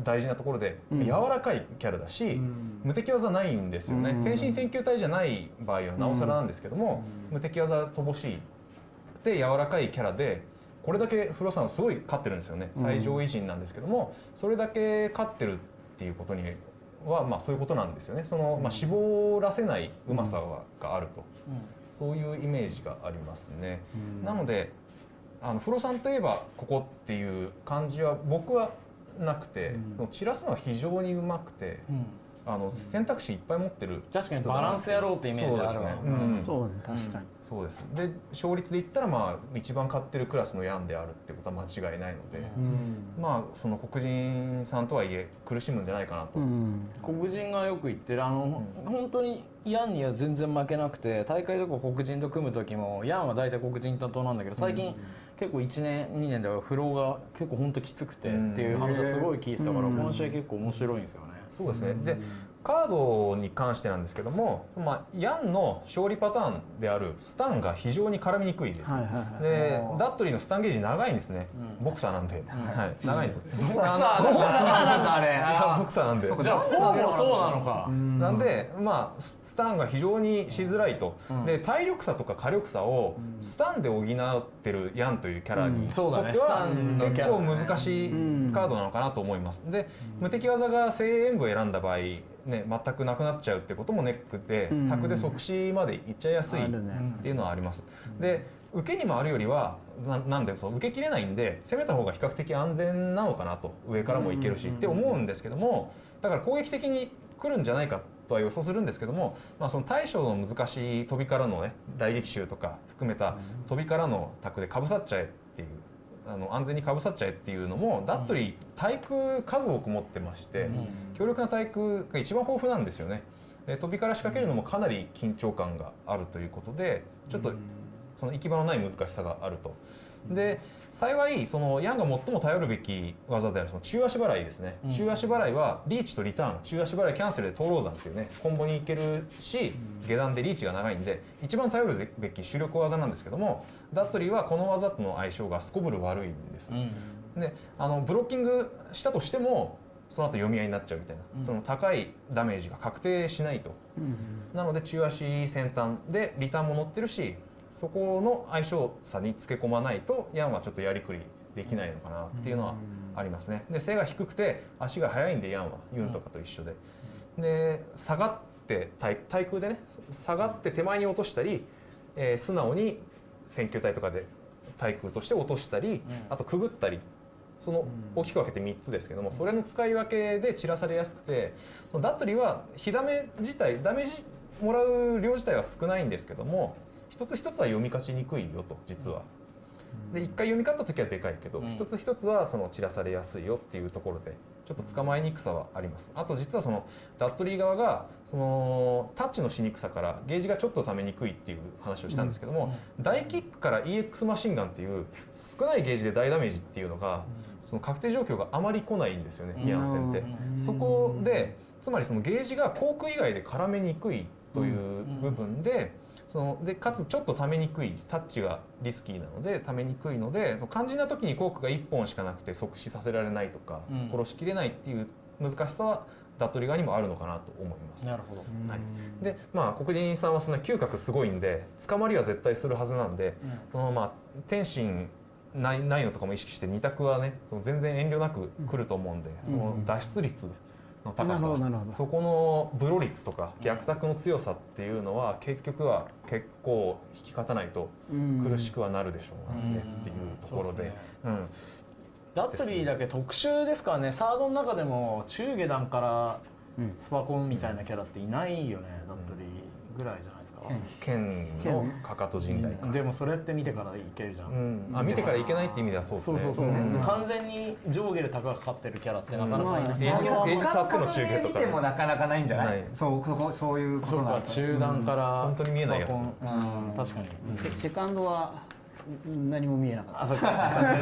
大事なところで、うん。柔らかいキャラだし、無敵技ないんですよね、うん。天心選球隊じゃない場合はなおさらなんですけども、無敵技乏しいで柔らかいキャラでこれだけフロさんすごい勝ってるんですよね。うん。最上位陣なんですけども、それだけ勝ってるっていうことにはまあそういうことなんですよね。その、まあ、絞らせないうまさがあると、そういうイメージがありますね。なのであのフロさんといえばここっていう感じは僕はなくて、散らすのは非常にうまくて、あの選択肢いっぱい持ってる確かにバランス野郎ってイメージあるわ。そうですね。うん。そうね確かにそうです。で勝率で言ったらまあ一番勝ってるクラスのヤンであるってことは間違いないので、まあその黒人さんとはいえ苦しむんじゃないかなと、黒人がよく言ってるあの、本当にヤンには全然負けなくて大会とか黒人と組む時もヤンは大体黒人担当なんだけど最近、結構1年2年ではフローが結構本当きつくてっていう話はすごい聞いてたから、うん。この試合結構面白いんですよね。そうですね、でカードに関してなんですけども、まあ、ヤンの勝利パターンであるスタンが非常に絡みにくいです、はいはいはい。でダッドリーのスタンゲージ長いんですね、ボクサーなんで、はい、長いんですボクサーなんだ。あれ。[LAUGHS] ボクサーなんで。じゃあフォーもそうなのか。なんで、まあ、ススタンが非常にしづらいと、で体力差とか火力差をスタンで補ってるヤンというキャラにうん。そうだね。とっては結構難しいカードなのかなと思います。で無敵技が精鋭部を選んだ場合ね、全くなくなっちゃうってこともネックで、うん。タクで即死までいっちゃいやすいっていうのはあります。で受けに回るよりはななんでそう受けきれないんで攻めた方が比較的安全なのかなと上からもいけるしって思うんですけどもだから攻撃的に来るんじゃないかとは予想するんですけども、まあ、その対処の難しい飛びからのね雷撃集とか含めた飛びからのタクでかぶさっちゃえっていうあの安全にかぶさっちゃえっていうのもダットリー対空数多く持ってまして、強力な対空が一番豊富なんですよね。で飛びから仕掛けるのもかなり緊張感があるということでちょっとその行き場のない難しさがあると。で幸いそのヤンが最も頼るべき技であるその中足払いですね、うん。中足払いはリーチとリターン。中足払いキャンセルで東老山っていうねコンボにいけるし下段でリーチが長いんで一番頼るべき主力技なんですけどもダットリーはこの技との相性がすこぶる悪いんです、であのブロッキングしたとしてもその後読み合いになっちゃうみたいな、うん。その高いダメージが確定しないと。なので中足先端でリターンも乗ってるしそこの相性差につけ込まないとヤンはちょっとやりくりできないのかなっていうのはありますね。で背が低くて足が速いんでヤンはユンとかと一緒で。で下がって対対空でね下がって手前に落としたり、えー素直に選球体とかで対空として落としたり、あとくぐったりその大きく分けて3つですけどもそれの使い分けで散らされやすくてダットリーは火ダメ自体ダメージもらう量自体は少ないんですけども一つ一つは読み勝ちにくいよと実は。で一回読み勝った時はでかいけど、うん。一つ一つはその散らされやすいよっていうところでちょっと捕まえにくさはあります。あと実はそのダットリー側がそのタッチのしにくさからゲージがちょっとためにくいっていう話をしたんですけども、大キックから EX マシンガンっていう少ないゲージで大ダメージっていうのが、その確定状況があまり来ないんですよね、ミアン戦って。そこでつまりそのゲージが航空以外で絡めにくいという部分で、そのでかつちょっとためにくいタッチがリスキーなのでためにくいので肝心な時にコークが1本しかなくて即死させられないとか、うん。殺しきれないっていう難しさはダットリ側にもあるのかなと思います。なるほど。はい、でまあ黒人さんはそんな嗅覚すごいんで捕まりは絶対するはずなんで、そのまあ天心ないないのとかも意識して二択はねその全然遠慮なく来ると思うんで、その脱出率の高さ、そこのブロ率とか逆策の強さっていうのは結局は結構引き勝たないと苦しくはなるでしょうねっていうところで。うん。ダットリーだけ特殊ですからね。サードの中でも中下段からスパコンみたいなキャラっていないよね、ダットリーぐらいじゃないですか剣のかか。と陣雷かでもそれって見てからいけるじゃん、うん。あ見てからいけないって意味ではそうですね。そうそうそう、ん。完全に上下で高がかかってるキャラってなかなかいない、エイジエイジサックの中継とか見てもなかなかないんじゃない？ない。そうそこそういうことそうかなんだ中段から、本当に見えないやつ。うん。確かに、セセカンドはん何も見えなかった。あそっか。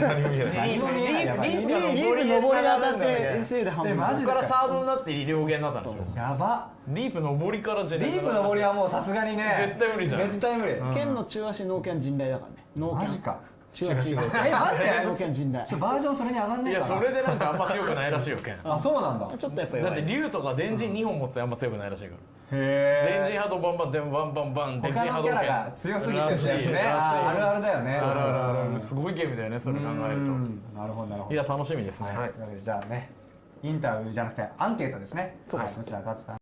何も見えない。何も見えないやばい。リープリープが上りで登りで当たって。ね SA で半分。えマジか。らサードになって両弦になったんでしょ。やば。リープ上りからジェネリープの森はもうさすがにね。絶対無理じゃん。絶対無理。剣の中足ノーキャン陣雷だからね。ノーキャンマジか中足えマジで？ノーキャン陣雷ちょバージョンそれに上がんねいえかなやそれでなんかあんま強くないらしいよ剣あそうなんだ。ちょっとやっぱだって竜とか電人2本持ってあんま強くないらしいからへ電人波動バンバン電バンバンバン電人他のキャラ波動剣が強すぎてるやつね。らしいああるあるだよね。そうそうそうあるあるすごいゲームだよねそれ考えるうんなるほどなるほど。といや楽しみですね。はい。じゃあねインタビューじゃなくてアンケートですね。はいどちらが勝つか